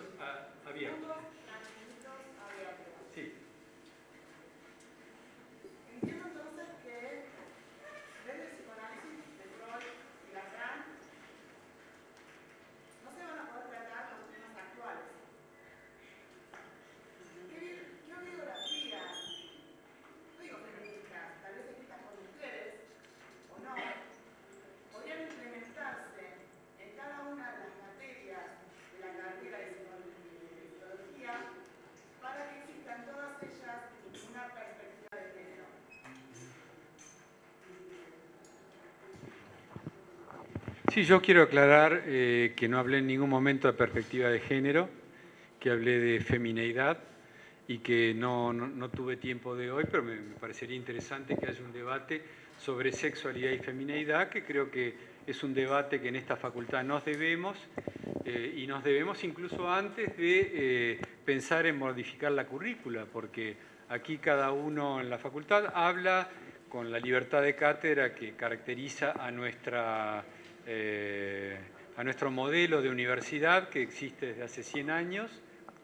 Sí, yo quiero aclarar eh, que no hablé en ningún momento de perspectiva de género, que hablé de femineidad y que no, tuve tiempo de hoy, pero me, parecería interesante que haya un debate sobre sexualidad y femineidad, que creo que es un debate que en esta facultad nos debemos eh, y nos debemos incluso antes de eh, pensar en modificar la currícula, porque aquí cada uno en la facultad habla con la libertad de cátedra que caracteriza a nuestra eh, a nuestro modelo de universidad que existe desde hace 100 años,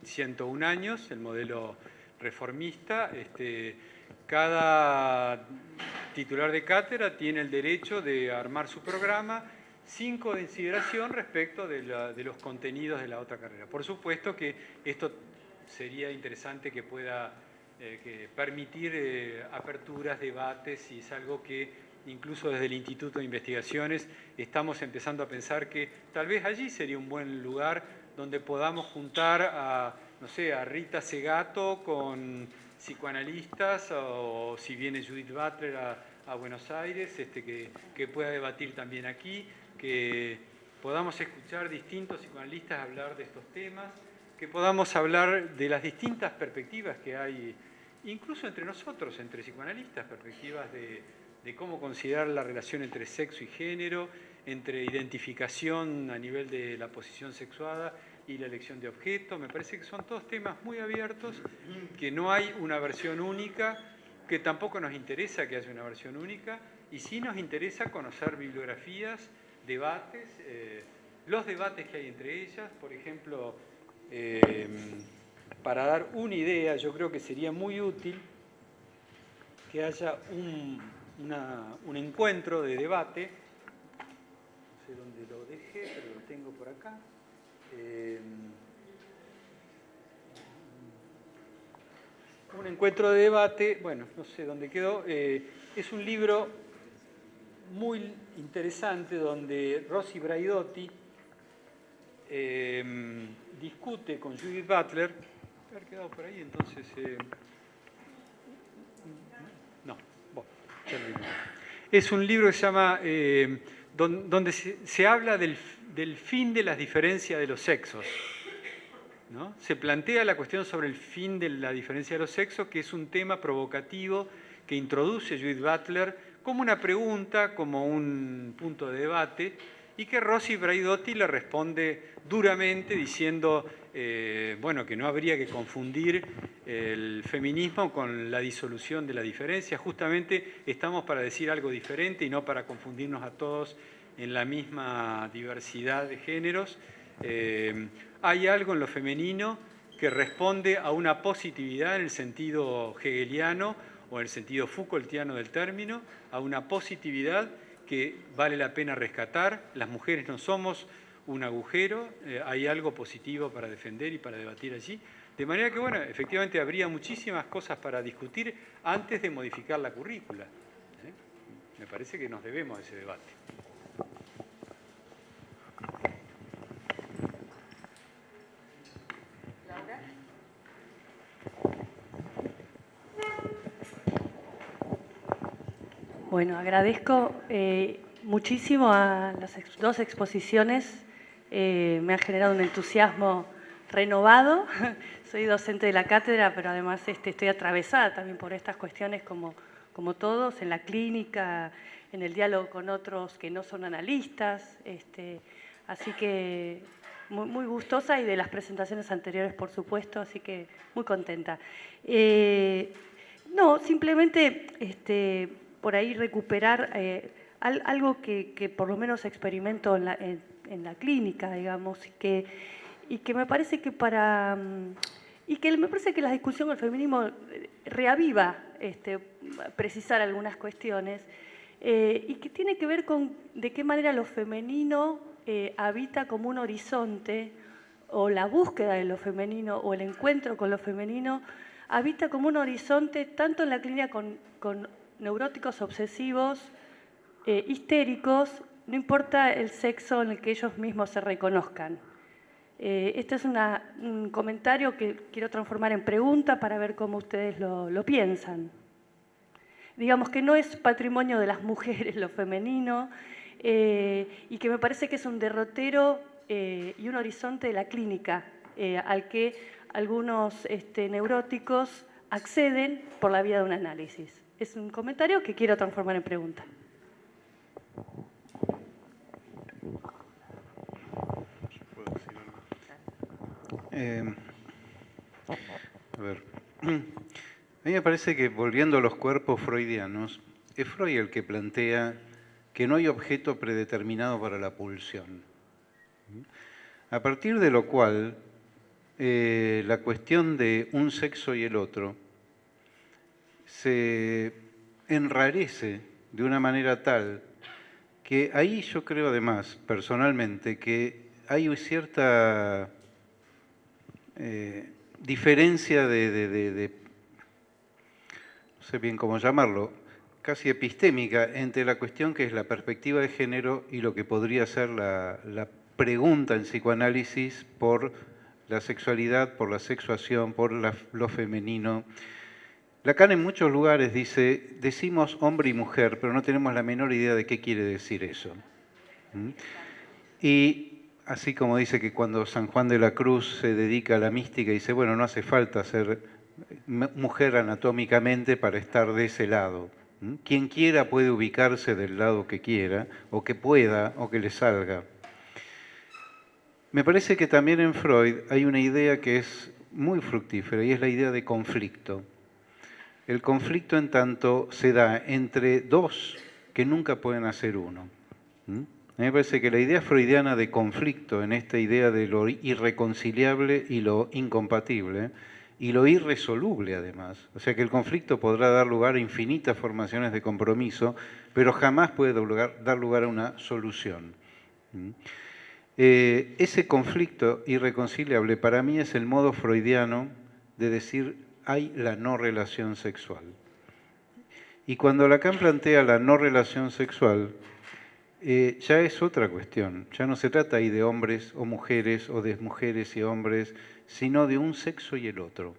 101 años, el modelo reformista. Este, cada titular de cátedra tiene el derecho de armar su programa sin consideración respecto de, los contenidos de la otra carrera. Por supuesto que esto sería interesante que pueda eh, que permitir eh, aperturas, debates, y es algo que incluso desde el Instituto de Investigaciones estamos empezando a pensar que tal vez allí sería un buen lugar donde podamos juntar a, no sé, a Rita Segato con psicoanalistas o si viene Judith Butler a, Buenos Aires, este, que, que pueda debatir también aquí, que podamos escuchar distintos psicoanalistas hablar de estos temas, que podamos hablar de las distintas perspectivas que hay, incluso entre nosotros, entre psicoanalistas, perspectivas de, de cómo considerar la relación entre sexo y género, entre identificación a nivel de la posición sexuada y la elección de objeto. Me parece que son todos temas muy abiertos, que no hay una versión única, que tampoco nos interesa que haya una versión única, y sí nos interesa conocer bibliografías, debates, eh, los debates que hay entre ellas, por ejemplo, eh, para dar una idea, yo creo que sería muy útil que haya un, un encuentro de debate, no sé dónde lo dejé, pero lo tengo por acá. Eh, un encuentro de debate, bueno, no sé dónde quedó, eh, es un libro muy interesante donde Rossi Braidotti eh, discute con Judith Butler, haber quedado por ahí, entonces... no, Es un libro que se llama, donde se habla del del fin de las diferencias de los sexos. ¿no? Se plantea la cuestión sobre el fin de la diferencia de los sexos, que es un tema provocativo que introduce Judith Butler como una pregunta, como un punto de debate, y que Rossi Braidotti le responde duramente diciendo eh, bueno, que no habría que confundir el feminismo con la disolución de la diferencia. Justamente estamos para decir algo diferente y no para confundirnos a todos en la misma diversidad de géneros. Eh, hay algo en lo femenino que responde a una positividad en el sentido hegeliano o en el sentido Foucaultiano del término, a una positividad que vale la pena rescatar. Las mujeres no somos un agujero, eh, hay algo positivo para defender y para debatir allí. De manera que, bueno, efectivamente habría muchísimas cosas para discutir antes de modificar la currícula. ¿eh? Me parece que nos debemos a ese debate. Bueno, agradezco eh, muchísimo a las dos exposiciones. Eh, me han generado un entusiasmo renovado. Soy docente de la cátedra, pero además este, estoy atravesada también por estas cuestiones como, como todos, en la clínica, en el diálogo con otros que no son analistas. Este, así que muy, gustosa y de las presentaciones anteriores, por supuesto, así que muy contenta. Eh, no, simplemente este, por ahí recuperar eh, algo que, por lo menos experimento en la, clínica, digamos, y que, y que me parece que para... Mm, y que me parece que la discusión del feminismo eh, reaviva este, precisar algunas cuestiones, eh, y que tiene que ver con de qué manera lo femenino habita como un horizonte, o la búsqueda de lo femenino, o el encuentro con lo femenino, habita como un horizonte tanto en la clínica con, con neuróticos obsesivos, eh, histéricos, no importa el sexo en el que ellos mismos se reconozcan. Eh, este es un comentario que quiero transformar en pregunta para ver cómo ustedes lo, piensan. Digamos que no es patrimonio de las mujeres lo femenino eh, y que me parece que es un derrotero y un horizonte de la clínica al que algunos este, neuróticos acceden por la vía de un análisis es un comentario que quiero transformar en pregunta. Eh, a mí me parece que volviendo a los cuerpos freudianos, es Freud el que plantea que no hay objeto predeterminado para la pulsión. A partir de lo cual, eh, la cuestión de un sexo y el otro se enrarece de una manera tal que ahí yo creo además, personalmente, que hay cierta eh, diferencia de, sé bien cómo llamarlo, casi epistémica entre la cuestión que es la perspectiva de género y lo que podría ser la, la pregunta en psicoanálisis por la sexualidad, por la sexuación, por lo femenino. Lacan en muchos lugares dice, decimos hombre y mujer, pero no tenemos la menor idea de qué quiere decir eso. ¿Mm? Y así como dice que cuando San Juan de la Cruz se dedica a la mística, dice, bueno, no hace falta ser mujer anatómicamente para estar de ese lado. ¿Mm? Quien quiera puede ubicarse del lado que quiera, o que pueda, o que le salga. Me parece que también en Freud hay una idea que es muy fructífera y es la idea de conflicto. El conflicto en tanto se da entre dos que nunca pueden hacer uno. A mí me parece que la idea freudiana de conflicto en esta idea de lo irreconciliable y lo incompatible, y lo irresoluble además, o sea que el conflicto podrá dar lugar a infinitas formaciones de compromiso, pero jamás puede dar lugar a una solución. Eh, ese conflicto irreconciliable para mí es el modo freudiano de decir hay la no relación sexual. Y cuando Lacan plantea la no relación sexual, eh, ya es otra cuestión. Ya no se trata ahí de hombres o mujeres o de mujeres y hombres, sino de un sexo y el otro.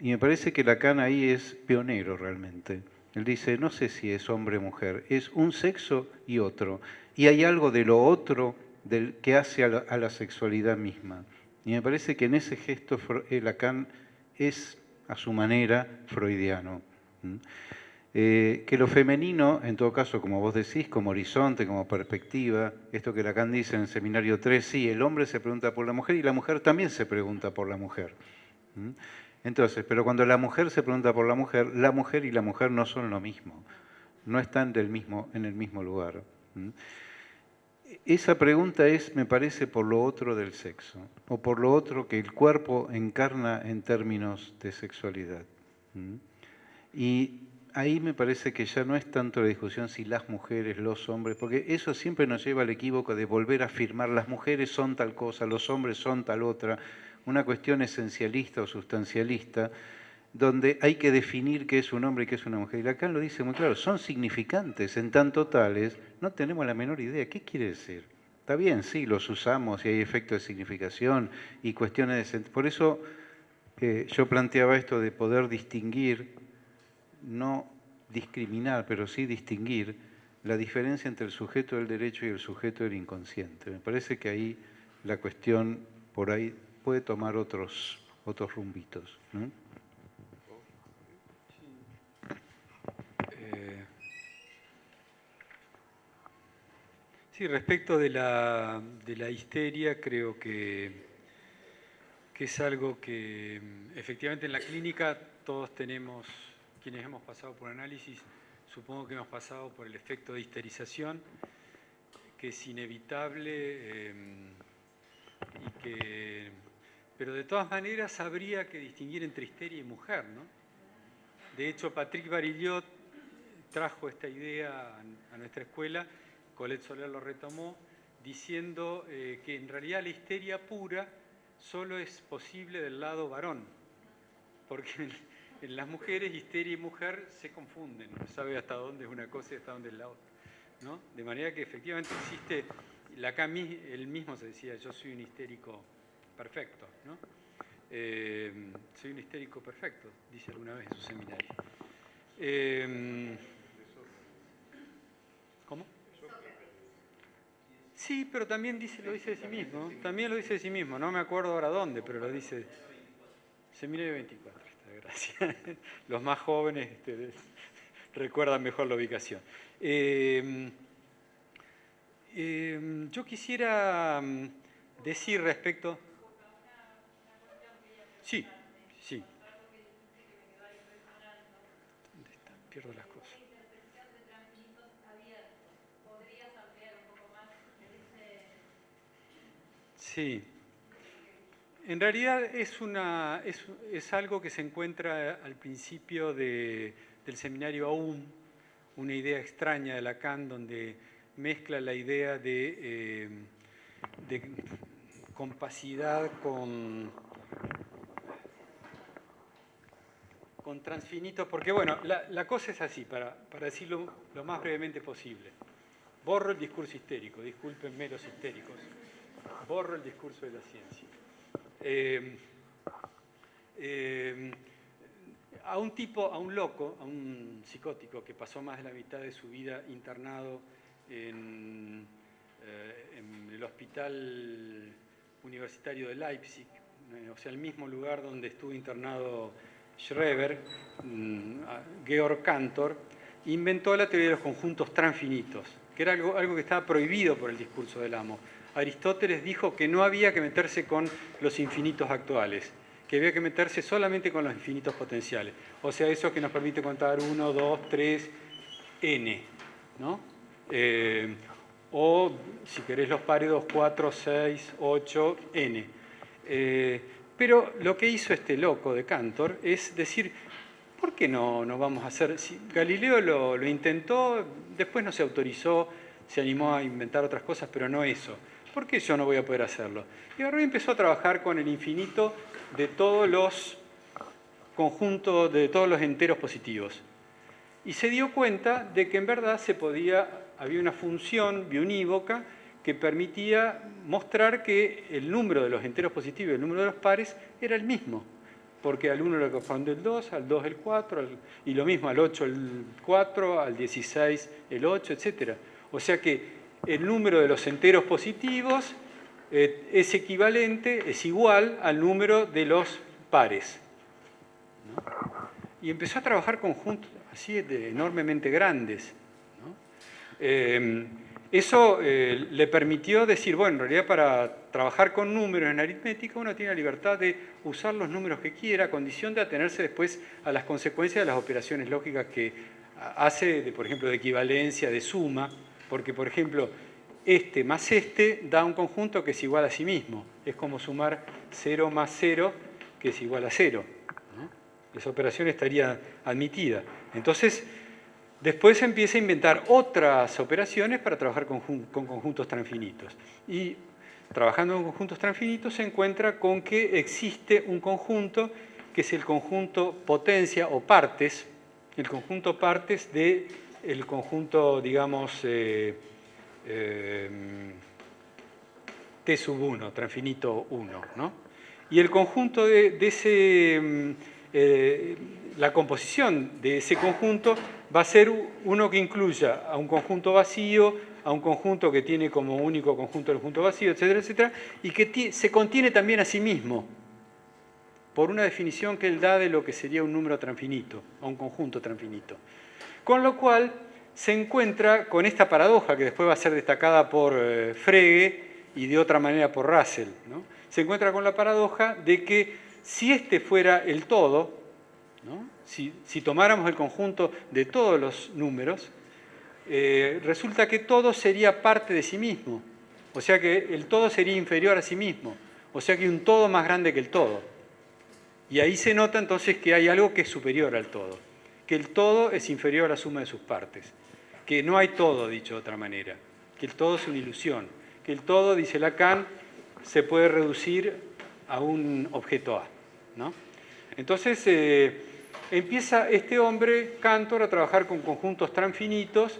Y me parece que Lacan ahí es pionero realmente. Él dice, no sé si es hombre o mujer, es un sexo y otro. Y hay algo de lo otro del, que hace a la, sexualidad misma. Y me parece que en ese gesto eh, Lacan es, a su manera, freudiano. Eh, que lo femenino, en todo caso, como vos decís, como horizonte, como perspectiva, esto que Lacan dice en el seminario 3, sí, el hombre se pregunta por la mujer y la mujer también se pregunta por la mujer. Entonces, pero cuando la mujer se pregunta por la mujer, la mujer y la mujer no son lo mismo, no están del mismo, en el mismo lugar esa pregunta es, me parece, por lo otro del sexo, o por lo otro que el cuerpo encarna en términos de sexualidad. Y ahí me parece que ya no es tanto la discusión si las mujeres, los hombres, porque eso siempre nos lleva al equívoco de volver a afirmar las mujeres son tal cosa, los hombres son tal otra, una cuestión esencialista o sustancialista, donde hay que definir qué es un hombre y qué es una mujer. Y Lacan lo dice muy claro, son significantes en tanto tales, no tenemos la menor idea. ¿Qué quiere decir? Está bien, sí, los usamos y hay efectos de significación y cuestiones de... Por eso eh, yo planteaba esto de poder distinguir, no discriminar, pero sí distinguir la diferencia entre el sujeto del derecho y el sujeto del inconsciente. Me parece que ahí la cuestión por ahí puede tomar otros, otros rumbitos. Sí, respecto de la, histeria, creo que, que, es algo que efectivamente en la clínica todos tenemos, quienes hemos pasado por análisis, supongo que hemos pasado por el efecto de histerización, que es inevitable em, y que, pero de todas maneras habría que distinguir entre histeria y mujer, ¿no? De hecho, Patrick Barillot trajo esta idea a nuestra escuela Colette Soler lo retomó, diciendo eh, que en realidad la histeria pura solo es posible del lado varón, porque en, las mujeres histeria y mujer se confunden, no sabe hasta dónde es una cosa y hasta dónde es la otra. ¿no? De manera que efectivamente existe, Lacan él mismo se decía, yo soy un histérico perfecto, ¿no? Eh, soy un histérico perfecto, dice alguna vez en su seminario. Eh, Sí, pero también dice, lo dice de sí mismo. También lo dice de sí mismo. No me acuerdo ahora dónde, pero lo dice. Seminario 24, gracias. Los más jóvenes este, recuerdan mejor la ubicación. Eh, eh, yo quisiera mm, decir respecto... Sí, sí. Pierdo las cosas. Sí. En realidad es, una, es, algo que se encuentra al principio del seminario AUM, una idea extraña de Lacan donde mezcla la idea de, eh, de compacidad con, con transfinitos, porque bueno, la, cosa es así, para, para decirlo lo más brevemente posible. Borro el discurso histérico, disculpenme los histéricos. Borro el discurso de la ciencia. Eh, eh, a un tipo, a un loco, a un psicótico que pasó más de la mitad de su vida internado en, eh, el hospital universitario de Leipzig, o sea, el mismo lugar donde estuvo internado Schreber, mm, Georg Cantor, inventó la teoría de los conjuntos transfinitos, que era algo, algo que estaba prohibido por el discurso del amo. Aristóteles dijo que no había que meterse con los infinitos actuales, que había que meterse solamente con los infinitos potenciales. O sea, eso que nos permite contar 1, 2, 3, n. ¿no? Eh, o, si querés los pares, 2, 4, 6, 8, n. Eh, pero lo que hizo este loco de Cantor es decir, ¿por qué no, vamos a hacer? Si Galileo lo, intentó, después no se autorizó, se animó a inventar otras cosas, pero no eso. ¿Por qué yo no voy a poder hacerlo? Y ahora empezó a trabajar con el infinito de todos los conjuntos, de todos los enteros positivos. Y se dio cuenta de que en verdad se podía, había una función biunívoca que permitía mostrar que el número de los enteros positivos y el número de los pares era el mismo, porque al 1 le corresponde el 2, al 2 el 4, y lo mismo al 8 el 4, al 16 el 8, etc. O sea que el número de los enteros positivos eh, es equivalente, es igual al número de los pares. Y empezó a trabajar conjuntos así enormemente grandes. Eh, eso eh, le permitió decir, bueno, en realidad para trabajar con números en aritmética uno tiene la libertad de usar los números que quiera, a condición de atenerse después a las consecuencias de las operaciones lógicas que hace, por ejemplo, de equivalencia, de suma, porque, por ejemplo, este más este da un conjunto que es igual a sí mismo. Es como sumar 0 más 0, que es igual a 0. Esa operación estaría admitida. Entonces, Después empieza a inventar otras operaciones para trabajar con, conjuntos transfinitos. Y trabajando con conjuntos transfinitos se encuentra con que existe un conjunto que es el conjunto potencia o partes, el conjunto partes del el conjunto, digamos, eh, eh, T sub 1, transfinito 1. ¿no? Y el conjunto de, ese, mm, eh, la composición de ese conjunto va a ser uno que incluya a un conjunto vacío, a un conjunto que tiene como único conjunto el conjunto vacío, etcétera, etcétera, y que se contiene también a sí mismo, por una definición que él da de lo que sería un número transfinito, o un conjunto transfinito. Con lo cual se encuentra con esta paradoja que después va a ser destacada por eh, Frege y de otra manera por Russell. Se encuentra con la paradoja de que si este fuera el todo, si, tomáramos el conjunto de todos los números, eh, resulta que todo sería parte de sí mismo. O sea que el todo sería inferior a sí mismo. O sea que hay un todo más grande que el todo. Y ahí se nota entonces que hay algo que es superior al todo. Que el todo es inferior a la suma de sus partes. Que no hay todo, dicho de otra manera. Que el todo es una ilusión. Que el todo, dice Lacan, se puede reducir a un objeto A. ¿no? Entonces, eh, empieza este hombre, Cantor, a trabajar con conjuntos transfinitos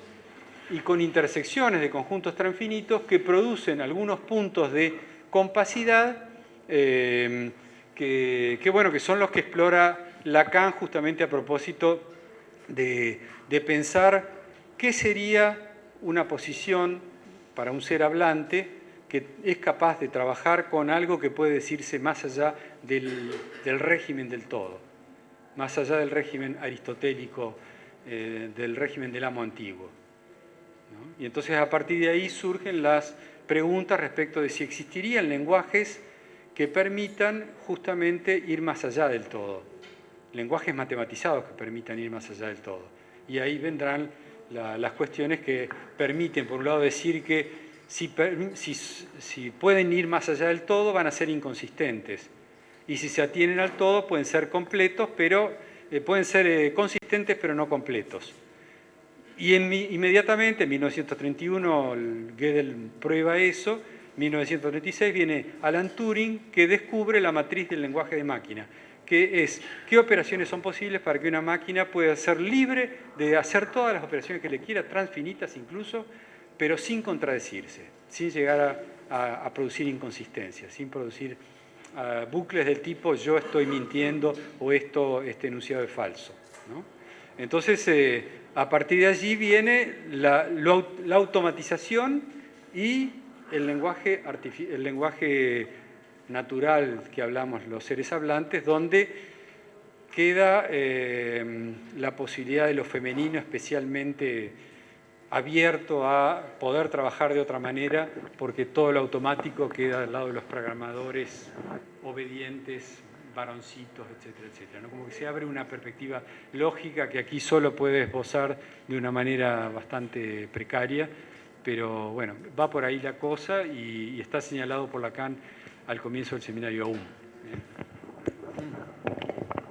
y con intersecciones de conjuntos transfinitos que producen algunos puntos de compacidad eh, que, bueno, que son los que explora Lacan justamente a propósito de, pensar qué sería una posición para un ser hablante que es capaz de trabajar con algo que puede decirse más allá del, del régimen del todo más allá del régimen aristotélico, eh, del régimen del amo antiguo. Y entonces a partir de ahí surgen las preguntas respecto de si existirían lenguajes que permitan justamente ir más allá del todo, lenguajes matematizados que permitan ir más allá del todo. Y ahí vendrán las cuestiones que permiten, por un lado, decir que si, si pueden ir más allá del todo, van a ser inconsistentes y si se atienen al todo pueden ser completos, pero eh, pueden ser eh, consistentes pero no completos. Y inmediatamente, en 1931, Gödel prueba eso, en 1936 viene Alan Turing que descubre la matriz del lenguaje de máquina, que es qué operaciones son posibles para que una máquina pueda ser libre de hacer todas las operaciones que le quiera, transfinitas incluso, pero sin contradecirse, sin llegar a, producir inconsistencias, sin producir ah, bucles del tipo yo estoy mintiendo o esto, este enunciado es falso. Entonces, eh, a partir de allí viene la, automatización y el lenguaje, el lenguaje natural que hablamos los seres hablantes, donde queda eh, la posibilidad de lo femenino especialmente abierto a poder trabajar de otra manera, porque todo lo automático queda al lado de los programadores obedientes, varoncitos, etcétera, etcétera. Como que se abre una perspectiva lógica que aquí solo puede esbozar de una manera bastante precaria, pero bueno, va por ahí la cosa y, está señalado por Lacan al comienzo del seminario aún.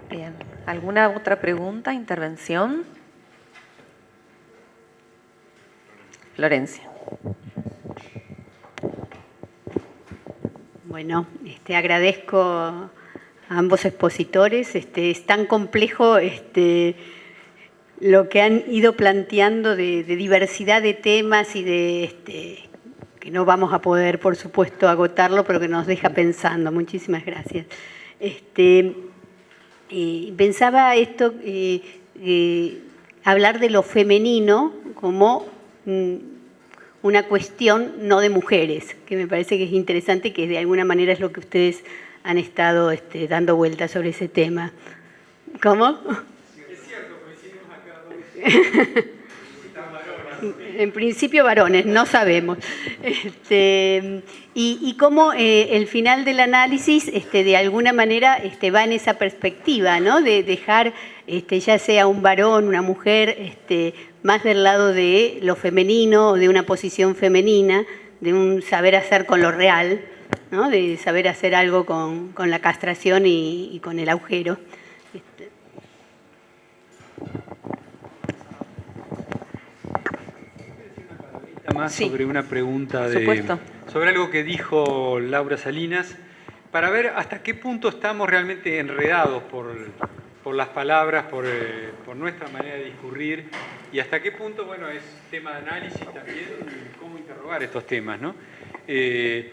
Bien. ¿Alguna otra pregunta, intervención? Florencia. Bueno, este, agradezco ambos expositores. Este, es tan complejo este, lo que han ido planteando de, diversidad de temas y de este, que no vamos a poder, por supuesto, agotarlo, pero que nos deja pensando. Muchísimas gracias. Este, pensaba esto, eh, eh, hablar de lo femenino como mm, una cuestión no de mujeres, que me parece que es interesante, que de alguna manera es lo que ustedes han estado este, dando vueltas sobre ese tema. ¿Cómo? Es cierto, coincidimos acá en principio varones, no sabemos. Este, y, cómo eh, el final del análisis este, de alguna manera este, va en esa perspectiva, ¿no? de dejar ya sea un varón, una mujer, más del lado de lo femenino de una posición femenina, de un saber hacer con lo real, de saber hacer algo con, la castración y, con el agujero. Este. Más sobre una pregunta de, sobre algo que dijo Laura Salinas, para ver hasta qué punto estamos realmente enredados por, las palabras, eh, por, nuestra manera de discurrir y hasta qué punto, bueno, es tema de análisis también cómo interrogar estos temas, ¿no? Eh,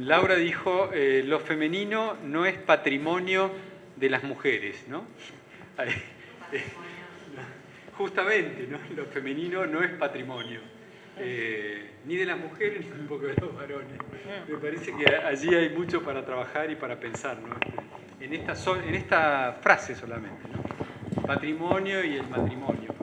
Laura dijo, eh, lo femenino no es patrimonio de las mujeres, ¿no? Justamente, ¿no? Lo femenino no es patrimonio. Eh, ni de las mujeres ni tampoco de los varones. Me parece que allí hay mucho para trabajar y para pensar, ¿no? En esta, en esta frase solamente, ¿no? Patrimonio y el matrimonio.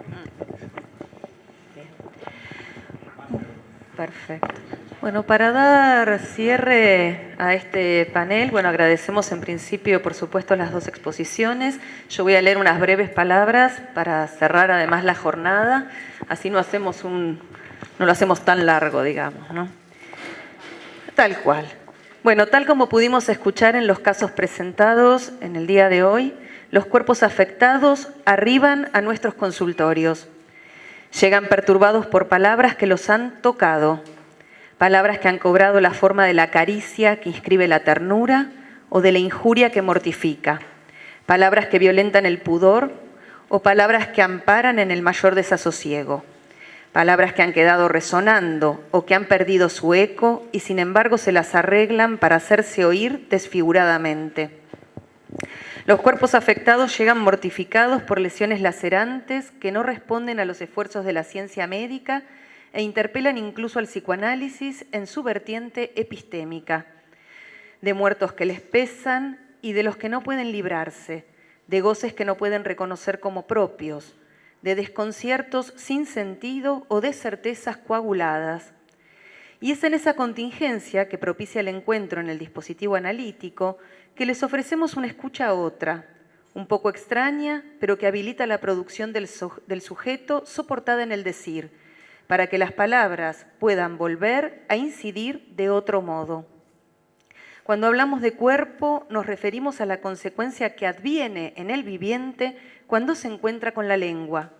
Perfecto. Bueno, para dar cierre a este panel, bueno, agradecemos en principio, por supuesto, las dos exposiciones. Yo voy a leer unas breves palabras para cerrar además la jornada, así no hacemos un, no lo hacemos tan largo, digamos, ¿no? Tal cual. Bueno, tal como pudimos escuchar en los casos presentados en el día de hoy, los cuerpos afectados arriban a nuestros consultorios. Llegan perturbados por palabras que los han tocado, palabras que han cobrado la forma de la caricia que inscribe la ternura o de la injuria que mortifica, palabras que violentan el pudor o palabras que amparan en el mayor desasosiego, palabras que han quedado resonando o que han perdido su eco y sin embargo se las arreglan para hacerse oír desfiguradamente. Los cuerpos afectados llegan mortificados por lesiones lacerantes que no responden a los esfuerzos de la ciencia médica e interpelan incluso al psicoanálisis en su vertiente epistémica, de muertos que les pesan y de los que no pueden librarse, de goces que no pueden reconocer como propios, de desconciertos sin sentido o de certezas coaguladas. Y es en esa contingencia que propicia el encuentro en el dispositivo analítico que les ofrecemos una escucha a otra, un poco extraña, pero que habilita la producción del, del sujeto soportada en el decir, para que las palabras puedan volver a incidir de otro modo. Cuando hablamos de cuerpo, nos referimos a la consecuencia que adviene en el viviente cuando se encuentra con la lengua,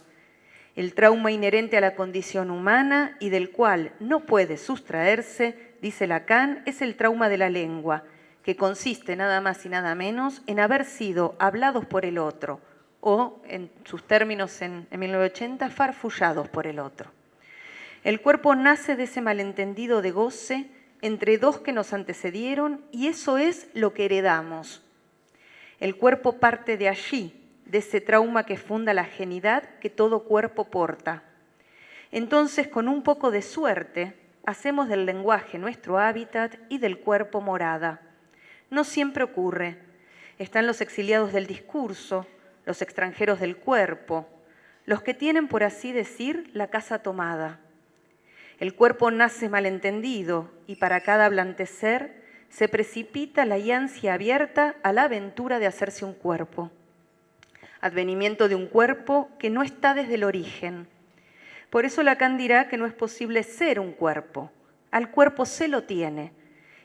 el trauma inherente a la condición humana y del cual no puede sustraerse, dice Lacan, es el trauma de la lengua, que consiste nada más y nada menos en haber sido hablados por el otro, o en sus términos en, 1980, farfullados por el otro. El cuerpo nace de ese malentendido de goce entre dos que nos antecedieron y eso es lo que heredamos. El cuerpo parte de allí, de ese trauma que funda la genidad que todo cuerpo porta. Entonces, con un poco de suerte, hacemos del lenguaje nuestro hábitat y del cuerpo morada. No siempre ocurre. Están los exiliados del discurso, los extranjeros del cuerpo, los que tienen, por así decir, la casa tomada. El cuerpo nace malentendido y para cada blantecer se precipita la ansia abierta a la aventura de hacerse un cuerpo. Advenimiento de un cuerpo que no está desde el origen. Por eso Lacan dirá que no es posible ser un cuerpo. Al cuerpo se lo tiene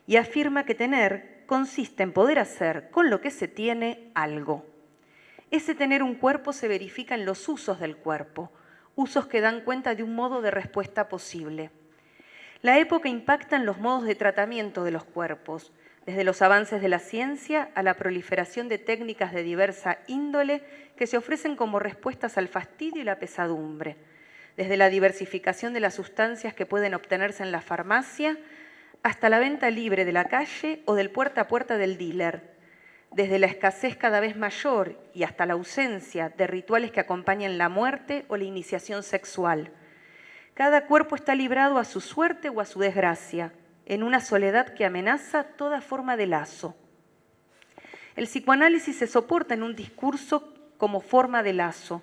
y afirma que tener consiste en poder hacer con lo que se tiene algo. Ese tener un cuerpo se verifica en los usos del cuerpo, usos que dan cuenta de un modo de respuesta posible. La época impacta en los modos de tratamiento de los cuerpos, desde los avances de la ciencia a la proliferación de técnicas de diversa índole que se ofrecen como respuestas al fastidio y la pesadumbre, desde la diversificación de las sustancias que pueden obtenerse en la farmacia hasta la venta libre de la calle o del puerta a puerta del dealer, desde la escasez cada vez mayor y hasta la ausencia de rituales que acompañen la muerte o la iniciación sexual. Cada cuerpo está librado a su suerte o a su desgracia, en una soledad que amenaza toda forma de lazo. El psicoanálisis se soporta en un discurso como forma de lazo.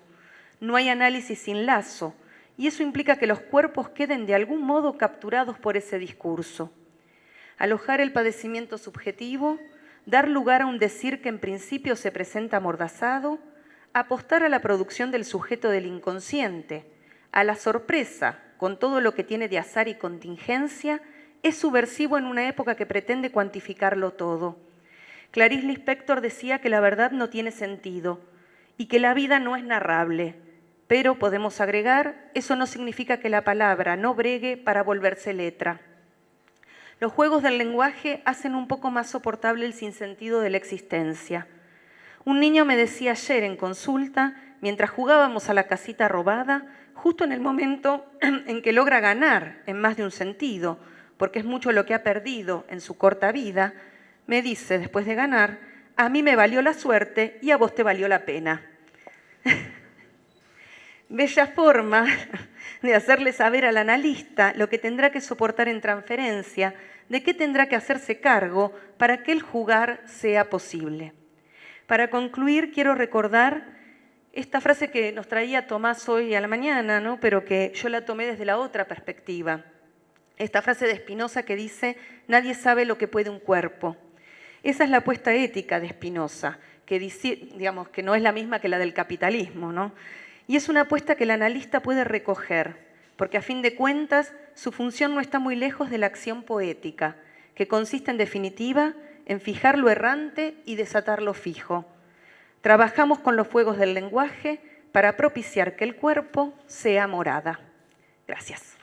No hay análisis sin lazo, y eso implica que los cuerpos queden de algún modo capturados por ese discurso. Alojar el padecimiento subjetivo dar lugar a un decir que en principio se presenta amordazado, apostar a la producción del sujeto del inconsciente, a la sorpresa, con todo lo que tiene de azar y contingencia, es subversivo en una época que pretende cuantificarlo todo. Clarice Lispector decía que la verdad no tiene sentido y que la vida no es narrable, pero podemos agregar, eso no significa que la palabra no bregue para volverse letra. Los juegos del lenguaje hacen un poco más soportable el sinsentido de la existencia. Un niño me decía ayer en consulta, mientras jugábamos a la casita robada, justo en el momento en que logra ganar en más de un sentido, porque es mucho lo que ha perdido en su corta vida, me dice después de ganar, a mí me valió la suerte y a vos te valió la pena. Bella forma de hacerle saber al analista lo que tendrá que soportar en transferencia, de qué tendrá que hacerse cargo para que el jugar sea posible. Para concluir, quiero recordar esta frase que nos traía Tomás hoy a la mañana, ¿no? pero que yo la tomé desde la otra perspectiva. Esta frase de Spinoza que dice, nadie sabe lo que puede un cuerpo. Esa es la apuesta ética de Spinoza, que, digamos, que no es la misma que la del capitalismo. ¿no? Y es una apuesta que el analista puede recoger, porque a fin de cuentas su función no está muy lejos de la acción poética, que consiste en definitiva en fijar lo errante y desatar lo fijo. Trabajamos con los fuegos del lenguaje para propiciar que el cuerpo sea morada. Gracias.